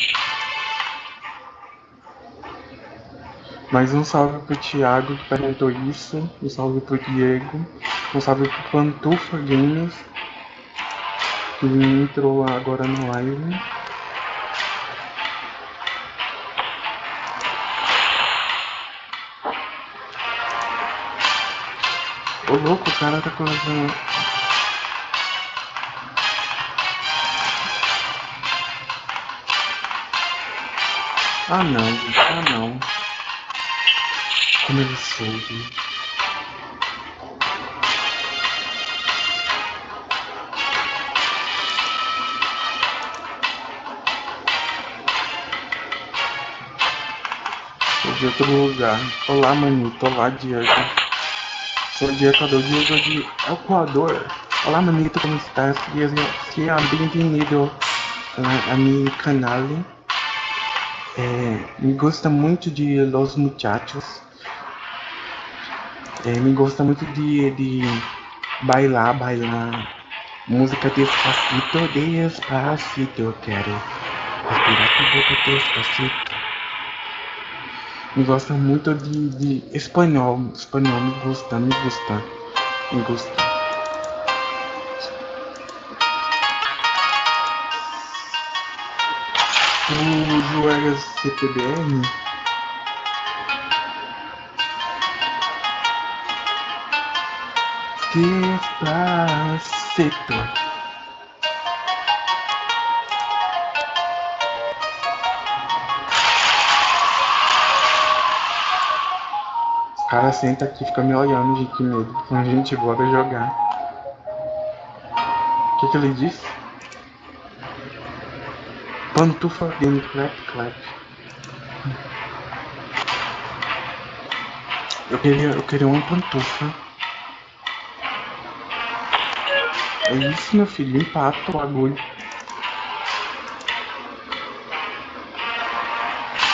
Mas um salve pro Thiago que perguntou isso, um salve pro Diego. Responsável por Pantufa Games, que entrou agora no live. Ô louco, o cara tá colocando. Ah não, ah não. Como ele soube. De outro lugar. Olá, manito. Olá, Diego. Sou Diego do Diego de Equador. Olá, manito. Como estás? Seja bem-vindo a, a meu canal. É, me gosta muito de Los Muchachos. É, me gosta muito de, de bailar, bailar. Música despacito, despacito. Quero respirar com boca despacito me gosta muito de, de espanhol. Espanhol me gusta, me gusta, me gusta. Tu jogas CPBR? Despacito. Cara senta aqui fica me olhando, gente, que medo. A gente, bora jogar. O que, que ele disse? Pantufa game clap clap. Eu queria, eu queria uma pantufa. É isso, meu filho. Empata o bagulho.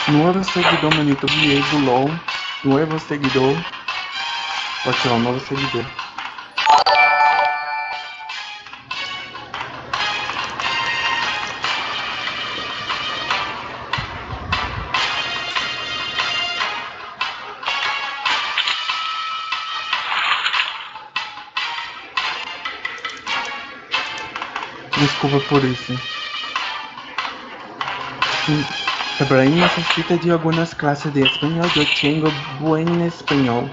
Novo seguidor, manito. do LOL. Novo seguidor. Pode ser um novo seguidor. Desculpa por isso. Ibrahim necesita de algunas clases de español. Yo tengo buen español.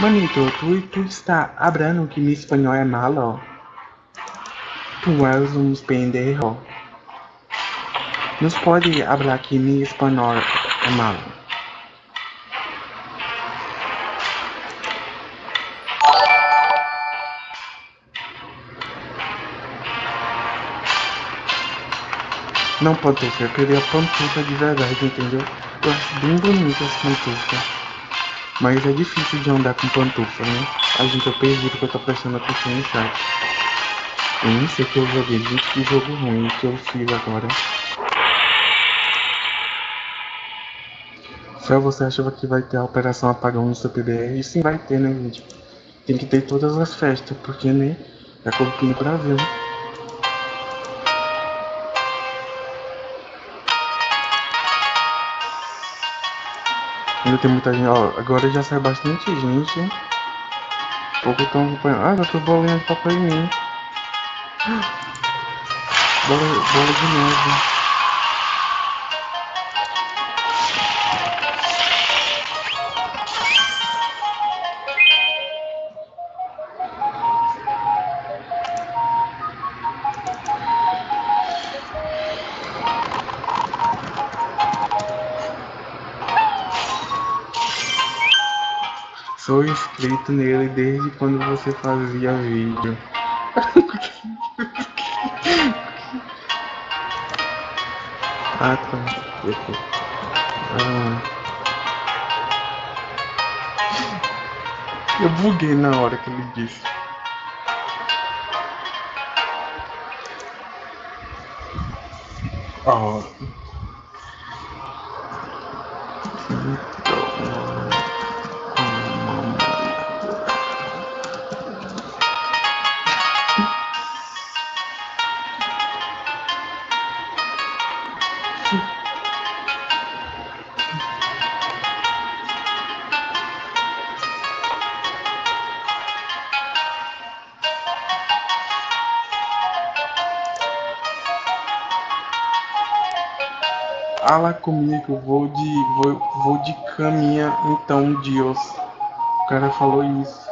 Manito, tu, tu está hablando que mi español é malo? Tu és um pendejo. Nos pode falar que mi espanhol é malo. Não pantufa, eu queria pantufa de verdade, entendeu? Eu acho bem bonita essa pantufa. Mas é difícil de andar com pantufa, né? A gente, eu perdi porque eu tô prestando atenção no chat. Eu nem sei que eu joguei, gente, que jogo ruim que eu fiz agora. Só você achava que vai ter a operação apagão no seu PBR? E sim vai ter, né, gente? Tem que ter todas as festas, porque, né? É como no Brasil, né? Ainda tem muita gente, ó, agora já sai bastante gente. Pouco estão acompanhando. Ah, já tô bolinha de papai em mim. Bola, bola de neve. Inscrito nele desde quando você fazia vídeo. ah, tá. Ah. Eu buguei na hora que ele disse. Oh. Comigo, vou de. vou, vou de caminha então, Deus. O cara falou isso.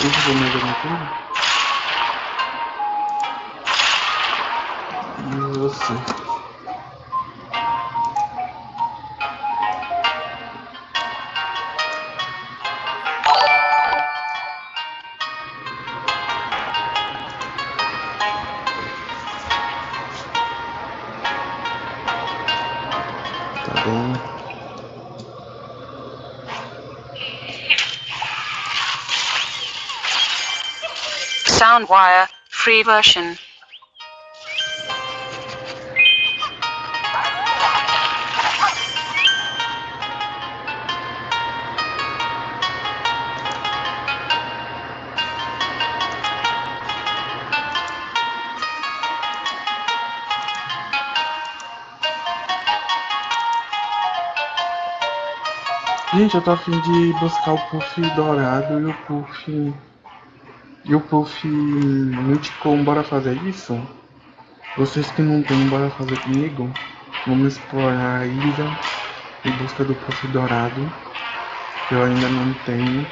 Eu ver mais alguma coisa. E você? Free version. Gente, eu tô afim de buscar o puff dourado e o puff. E o puff multicom, bora fazer isso? Vocês que não tem, bora fazer comigo? Vamos explorar a ilha em busca do puff dourado. Que eu ainda não tenho.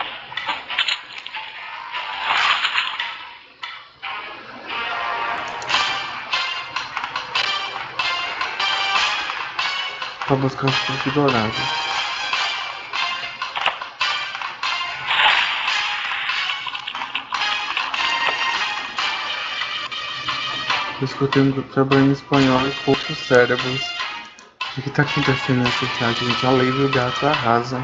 Pra buscar os puff dourados. Discutindo em espanhol e poucos cérebros. O que tá acontecendo nesse chat, gente? A lei do gato arrasa.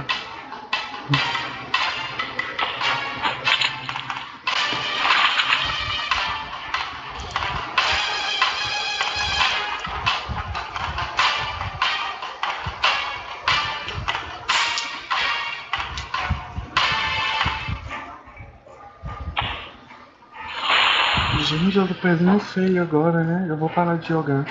Tô perdendo feio agora, né? Eu vou parar de jogar.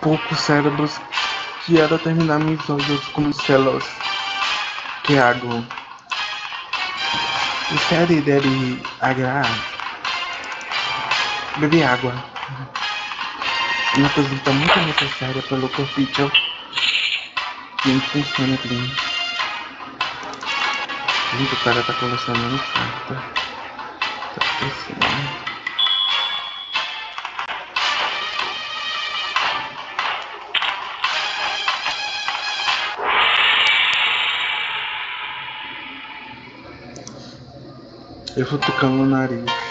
Poucos cérebros que era terminar olhos como células que água. Série deve agrar. Beber água. Uma tá muito necessária pelo corpício que funciona bem. Gente, o cara tá colecionando carta. Tá pensando. Eu vou tocar no nariz.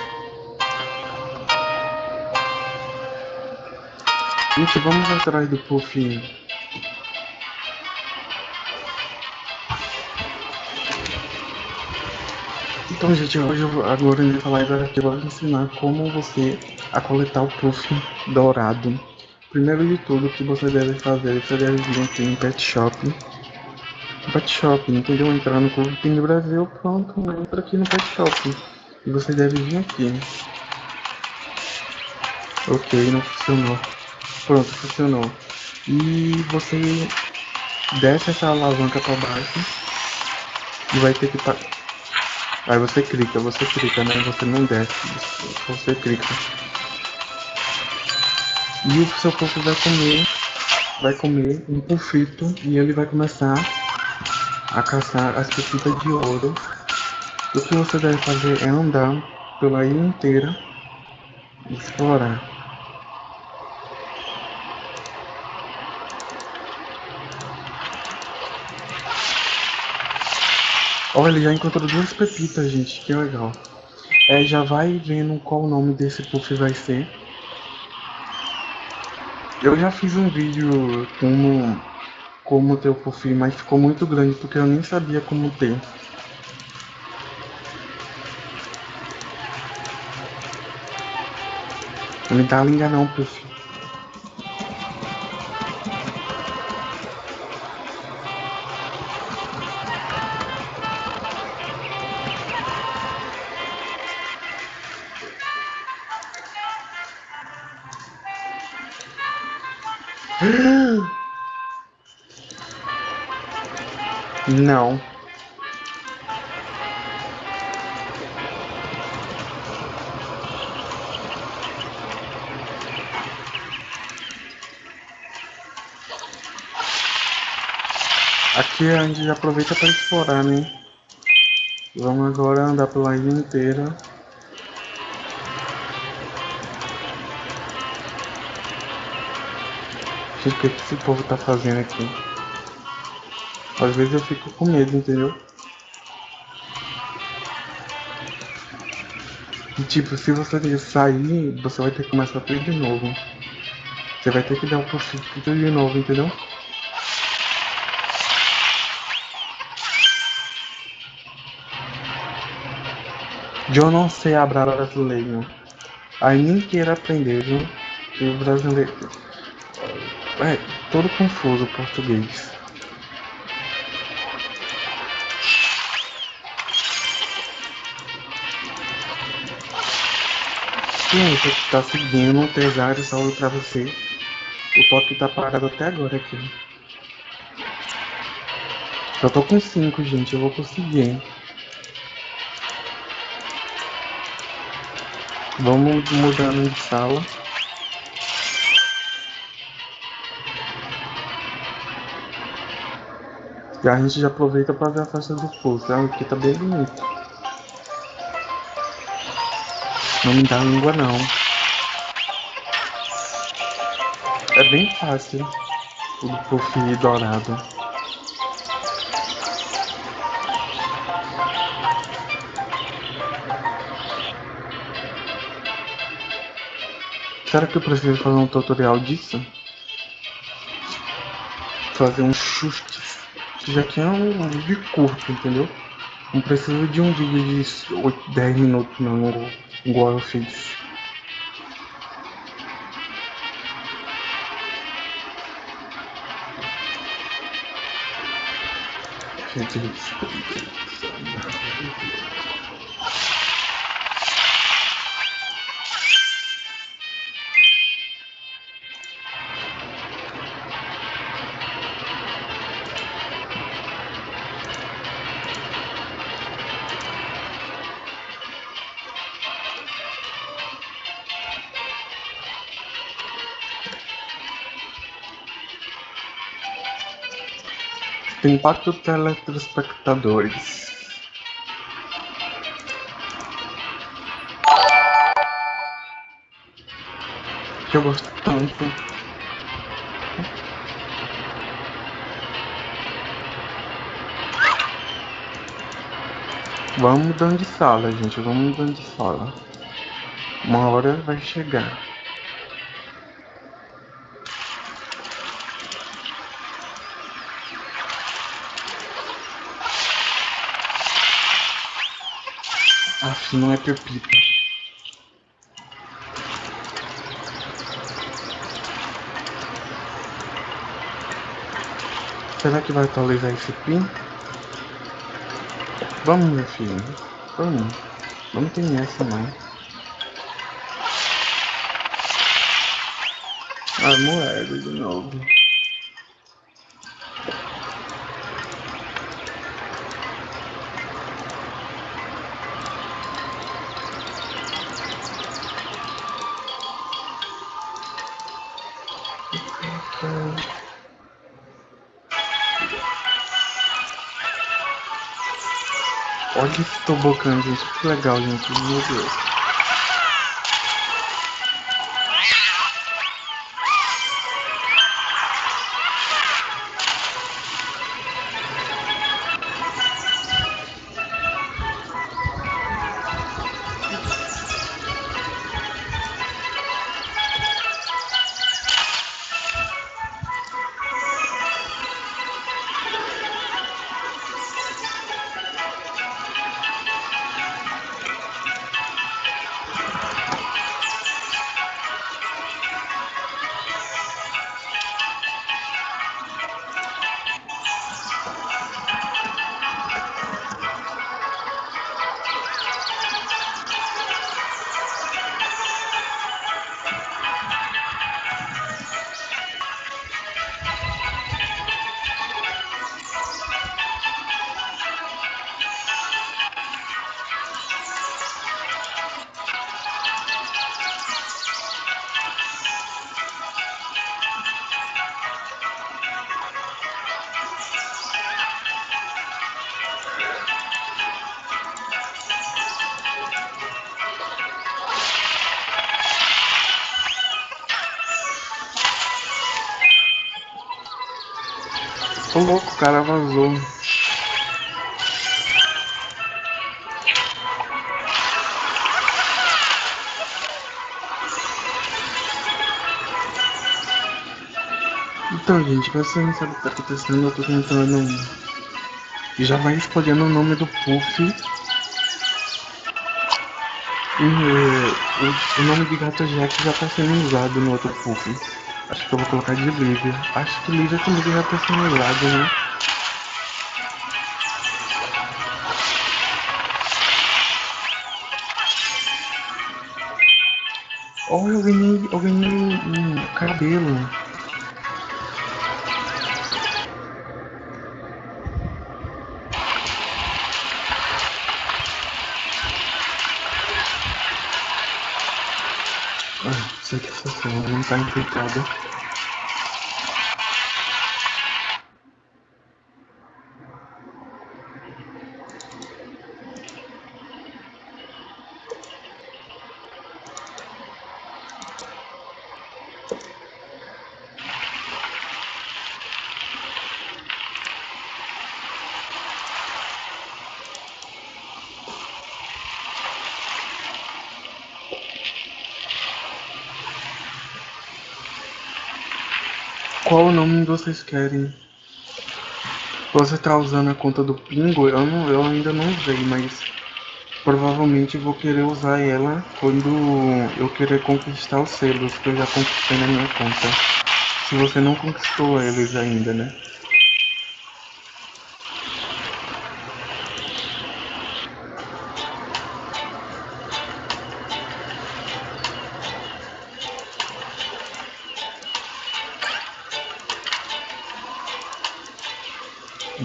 Gente, vamos atrás do Puff. Então, gente, hoje eu, agora nessa live aqui eu vou ensinar como você a coletar o Puff dourado. Primeiro de tudo, o que você deve fazer, você deve vir aqui em Pet Shop. Pet Shop, entendeu? Entrar no Pin do Brasil, pronto, entra aqui no Pet Shop. E você deve vir aqui. Ok, não funcionou. Pronto, funcionou. E você desce essa alavanca para baixo e vai ter que pa... aí você clica, você clica, né? Você não desce, você clica. E o seu corpo vai comer, vai comer um pulfito e ele vai começar a caçar as pepitas de ouro. O que você deve fazer é andar pela ilha inteira e explorar. Olha, ele já encontrou duas pepitas, gente. Que legal. É, já vai vendo qual o nome desse puff vai ser. Eu já fiz um vídeo como, como ter o puff, mas ficou muito grande porque eu nem sabia como ter. Não me dá linga não, puff. Não. Aqui a gente já aproveita para explorar, né? Vamos agora andar pela ilha inteira. O que esse povo tá fazendo aqui? Às vezes eu fico com medo, entendeu? E tipo, se você sair, você vai ter que começar tudo de novo. Você vai ter que dar o possível tudo de novo, entendeu? Eu não sei hablar brasileiro. Aí nem queira aprender, viu? Que o brasileiro. É todo confuso o português. Sim, você tá seguindo, pesado, salve pra você. O toque tá parado até agora aqui. Eu tô com 5, gente, eu vou conseguir. Vamos mudando de sala. E a gente já aproveita para ver a festa do fogo, tá? Aqui tá bem bonito. Não me dá língua não. É bem fácil. O puff dourado. Será que eu preciso fazer um tutorial disso? Fazer um chute. Já que é um vídeo curto, entendeu? Não preciso de um vídeo de 8, 10 minutos não, igual eu fiz. Gente, Quatro telespectadores. Que eu gosto tanto. Vamos mudando de sala, gente. Vamos mudando de sala. Uma hora vai chegar. Aff, não é Pepita. Será que vai atualizar esse pin? Vamos, meu filho. Vamos. Vamos ter essa, não. Ah, moeda de novo. Olha esse tobogã, gente. Que legal, gente. Meu Deus. Gente, pra você não sabe o que tá acontecendo, eu tô tentando. Já vai escolhendo o nome do Puff. E o, o nome de gato Jack já tá sendo usado no outro Puff. Acho que eu vou colocar de Lívia. Acho que Lívia também já tá sendo usado, né? Olha, eu ganhei, eu ganhei um cabelo. Não tá infectada. Qual nome vocês querem? Você tá usando a conta do Pingo? Eu, não, eu ainda não usei, mas provavelmente vou querer usar ela quando eu querer conquistar os selos que eu já conquistei na minha conta. Se você não conquistou eles ainda, né?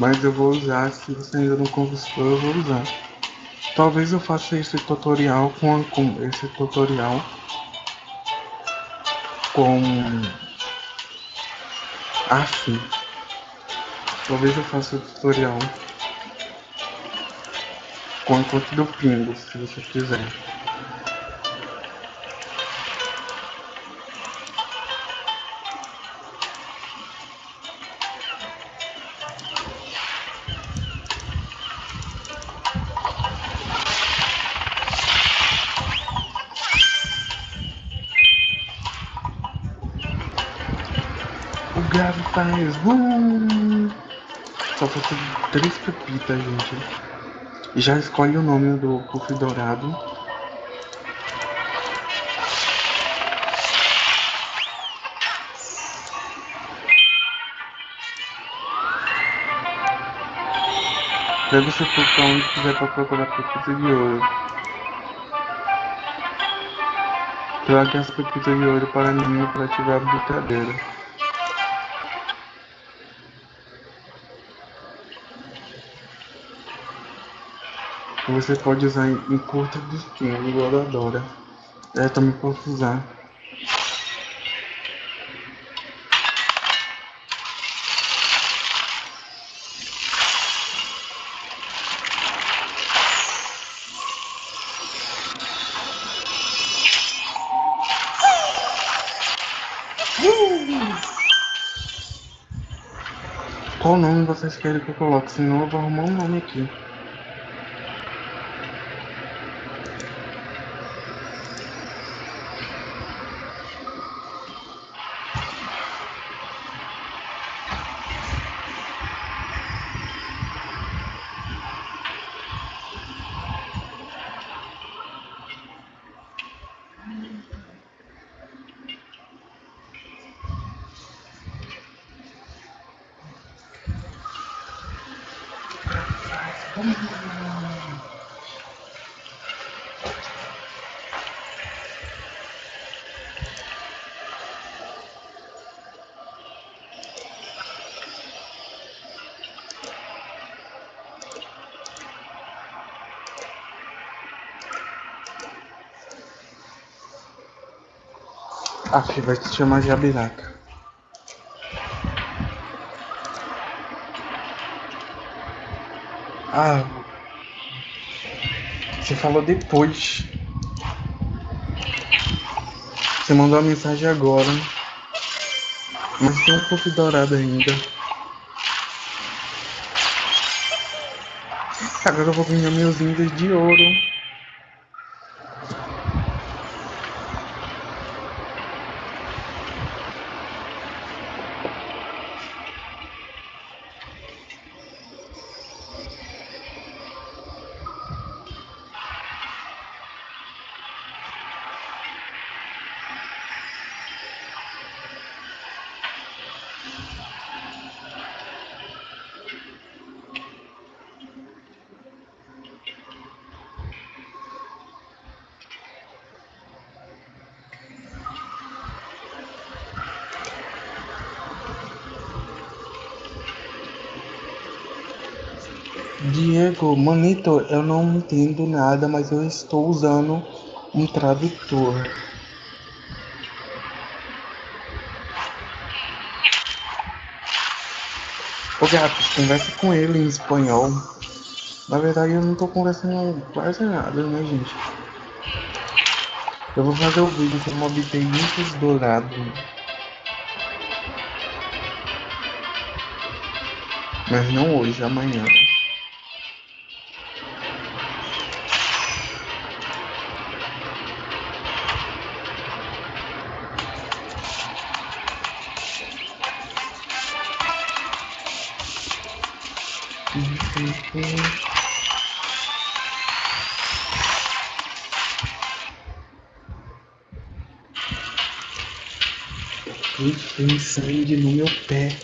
Mas eu vou usar, se você ainda não conquistou, eu vou usar. Talvez eu faça esse tutorial com, com esse tutorial com assim. Talvez eu faça o tutorial com a conta do Pingo, se você quiser. Três pepitas, gente. Já escolhe o nome do puff dourado. Deve ser for onde quiser pra procurar pepita de ouro. Traga as pepitas de ouro para mim para ativar a brincadeira. Você pode usar em, curta distância, igual a Dora. Eu também posso usar. Qual nome vocês querem que eu coloque? Senão eu vou arrumar um nome aqui. Ah, Pri vai te chamar de Abiraca. Ah, você falou depois. Você mandou a mensagem agora. Mas tem um pouco dourado ainda. Agora eu vou ganhar meus índios de ouro. Manito, eu não entendo nada, mas eu estou usando um tradutor. Ô gato, conversa com ele em espanhol. Na verdade eu não tô conversando quase nada, né gente? Eu vou fazer o vídeo como obter muitos dourados. Mas não hoje, amanhã. Tem sangue no meu pé.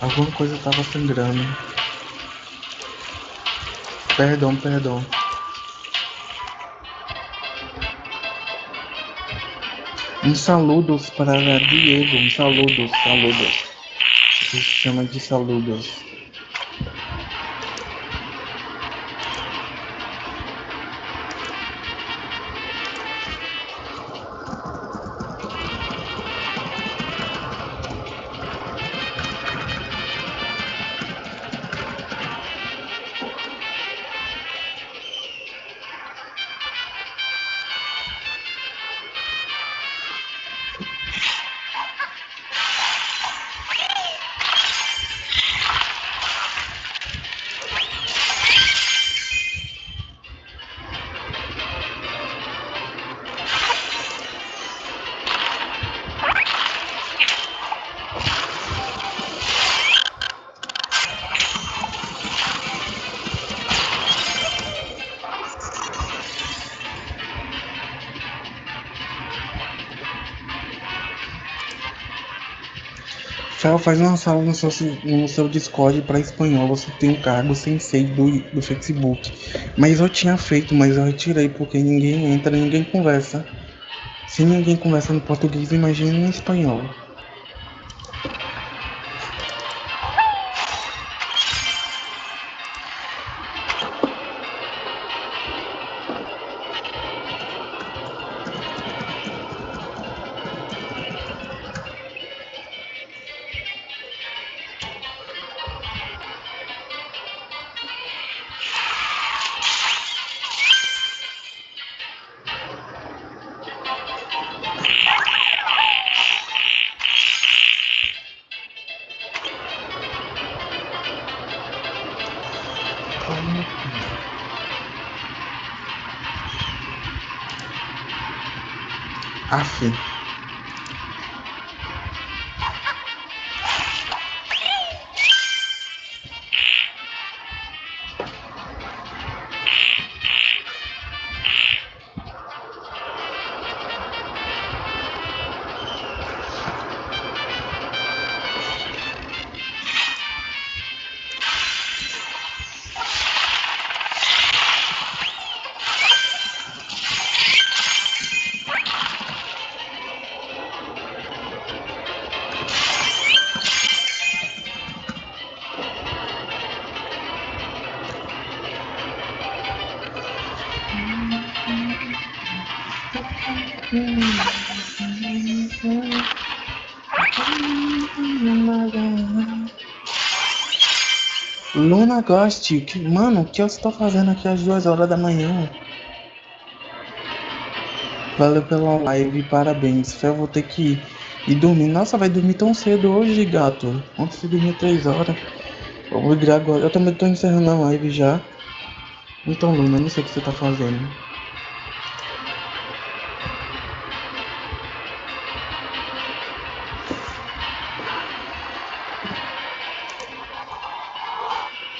Alguma coisa tava sangrando. Perdão, perdão. Um saludos para Diego. Um saludos, saludos. Se chama de saludos. Fel, faz uma sala no seu, no seu Discord para espanhol. Você tem um cargo sensei do, do Facebook. Mas eu tinha feito, mas eu retirei porque ninguém entra, ninguém conversa. Se ninguém conversa no português, imagine no espanhol. Ghost, que, mano, o que eu estou fazendo aqui às duas horas da manhã? Valeu pela live, parabéns. Eu vou ter que ir, ir dormir. Nossa, vai dormir tão cedo hoje, gato. Ontem você dormiu três horas. Vou virar agora. Eu também tô encerrando a live já. Então, Luna, não sei o que você tá fazendo.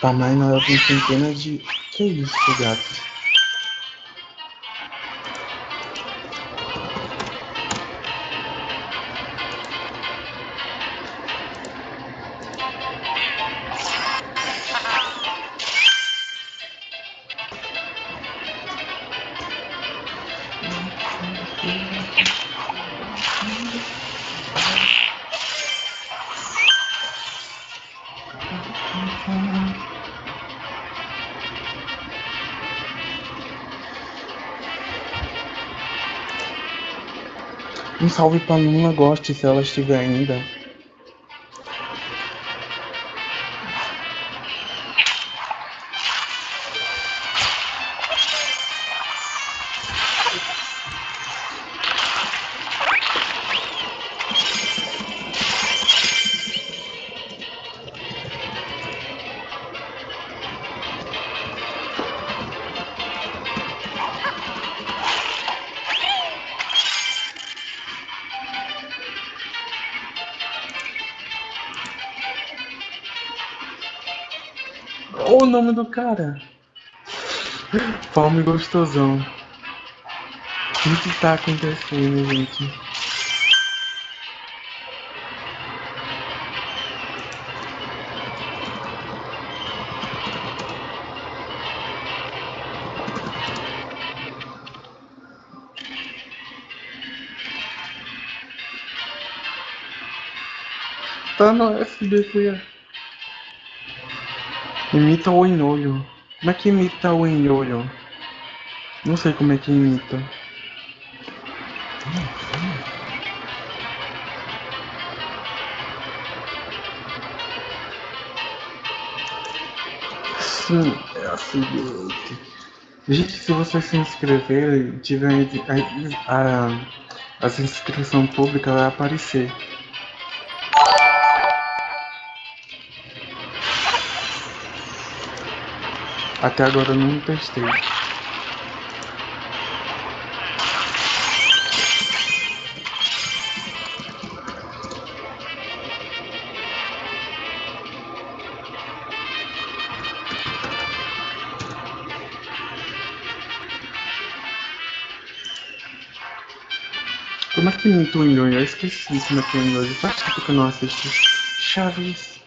Tamanho ela tem centenas de. Que isso, gato? Salve pra Luna Goste, se ela estiver ainda. Nome do cara. Fome gostosão. O que tá acontecendo, gente? Tá no FB, fui. Imita o enolho. Como é que imita o enolho? Não sei como é que imita. Sim, é a seguinte. Gente, se você se inscrever e tiver a, a, a inscrição pública, vai aparecer. Até agora eu não testei. Como é que imita o Nhonho? Eu esqueci como é que é o Nhonho. Faz tempo que eu não assisti. Chaves.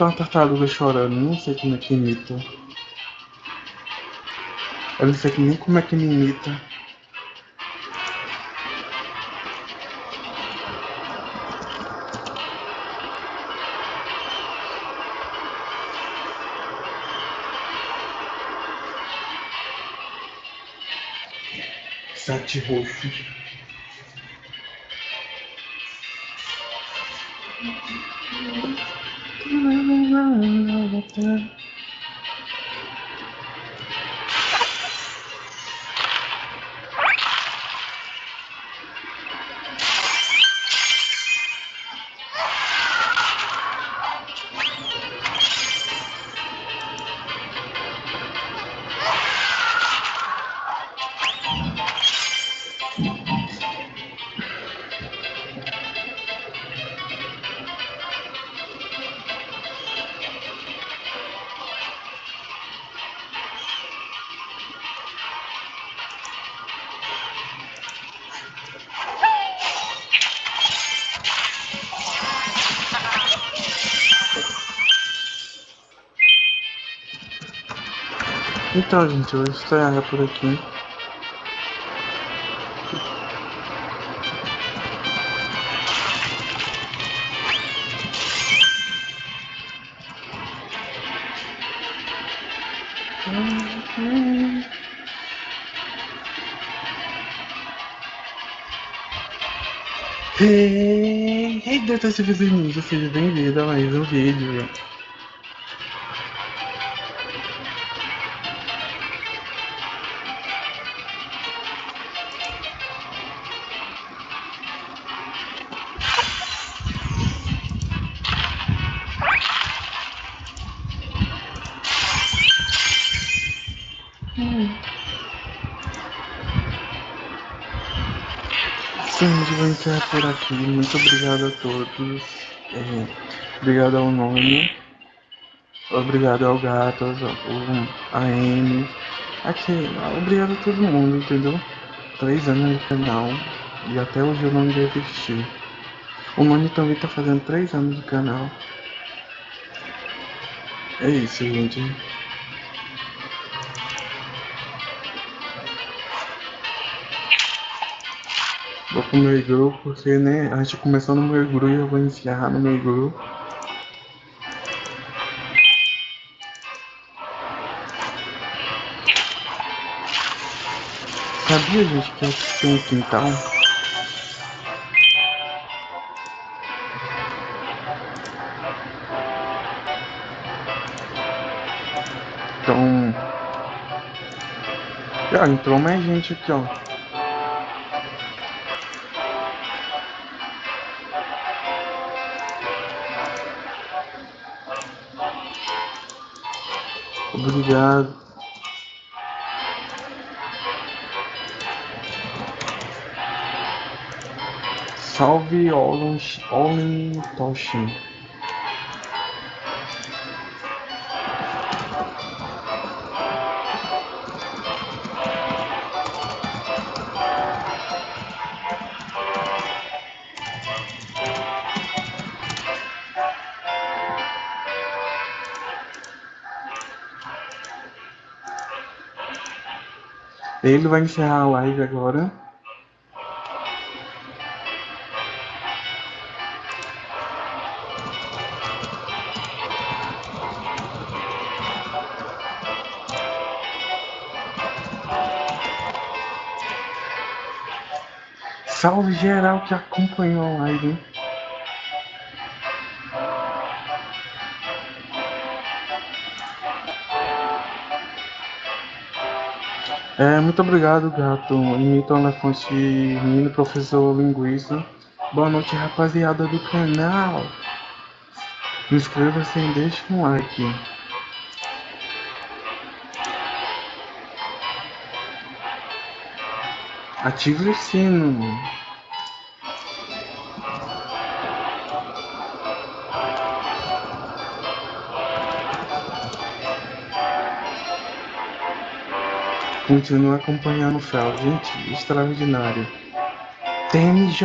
Imita uma tartaruga chorando, não sei como é que imita. Eu não sei nem como é que me imita. Sete roxo. Então, gente, eu vou estrear por aqui. Hey. Ei, Detetives Ninja, seja bem-vindo a mais um vídeo. Obrigado a todos. É, obrigado ao nome. Obrigado ao gato, ao AM. Aqui, obrigado a todo mundo, entendeu? Três anos no canal. E até hoje eu não me desisti. O Mani também tá fazendo três anos no canal. É isso, gente. Pro meu igru, porque, né, a gente começou no meu igru e eu vou encerrar no meu igru. Sabia, gente, que aqui tem um quintal? Então... Já entrou mais gente aqui, ó. Obrigado. Salve Olin Toshin. Ele vai encerrar a live agora. Salve geral que acompanhou a live. É, muito obrigado, gato. Imita o elefante menino professor linguista. Boa noite, rapaziada do canal. Inscreva-se e deixe um like. Ative o sino. Continua acompanhando o Fel, gente, extraordinário. TMJ.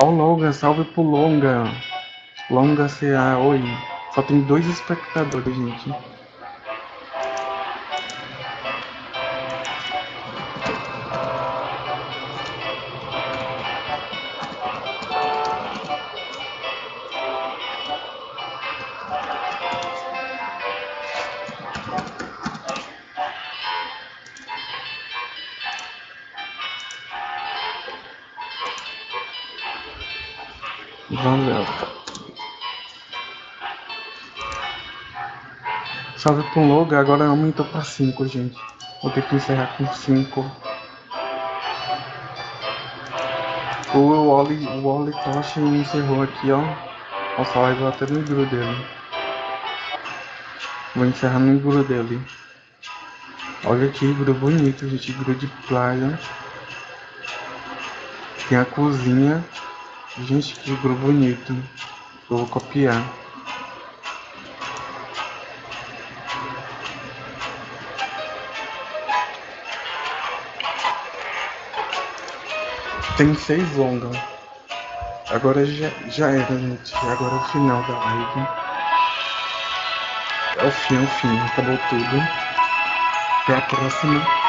Ó oh, Longa, salve pro Longa. Longa CA, oi. Só tem dois espectadores, gente. Salve pro logo, agora aumentou pra 5, gente. Vou ter que encerrar com 5. O Wally, o Wally Tosh encerrou aqui, ó. Nossa, a live até no igru dele. Vou encerrar no igru dele. Olha que igru bonito, gente. Igru de praia. Tem a cozinha. Gente, que grupo bonito. Eu vou copiar. Tem seis longas. Agora já, já era, gente. Agora é o final da live. É o fim, é o fim. Acabou tudo. Até a próxima.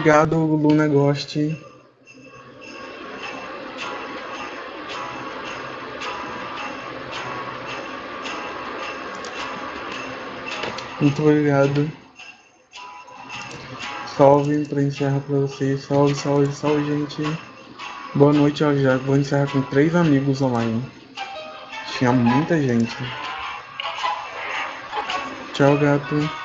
Obrigado, Luna Ghost. Muito obrigado. Salve para encerrar para vocês. Salve, salve, salve, gente. Boa noite, ó, já vou encerrar com três amigos online. Tinha muita gente. Tchau, gato.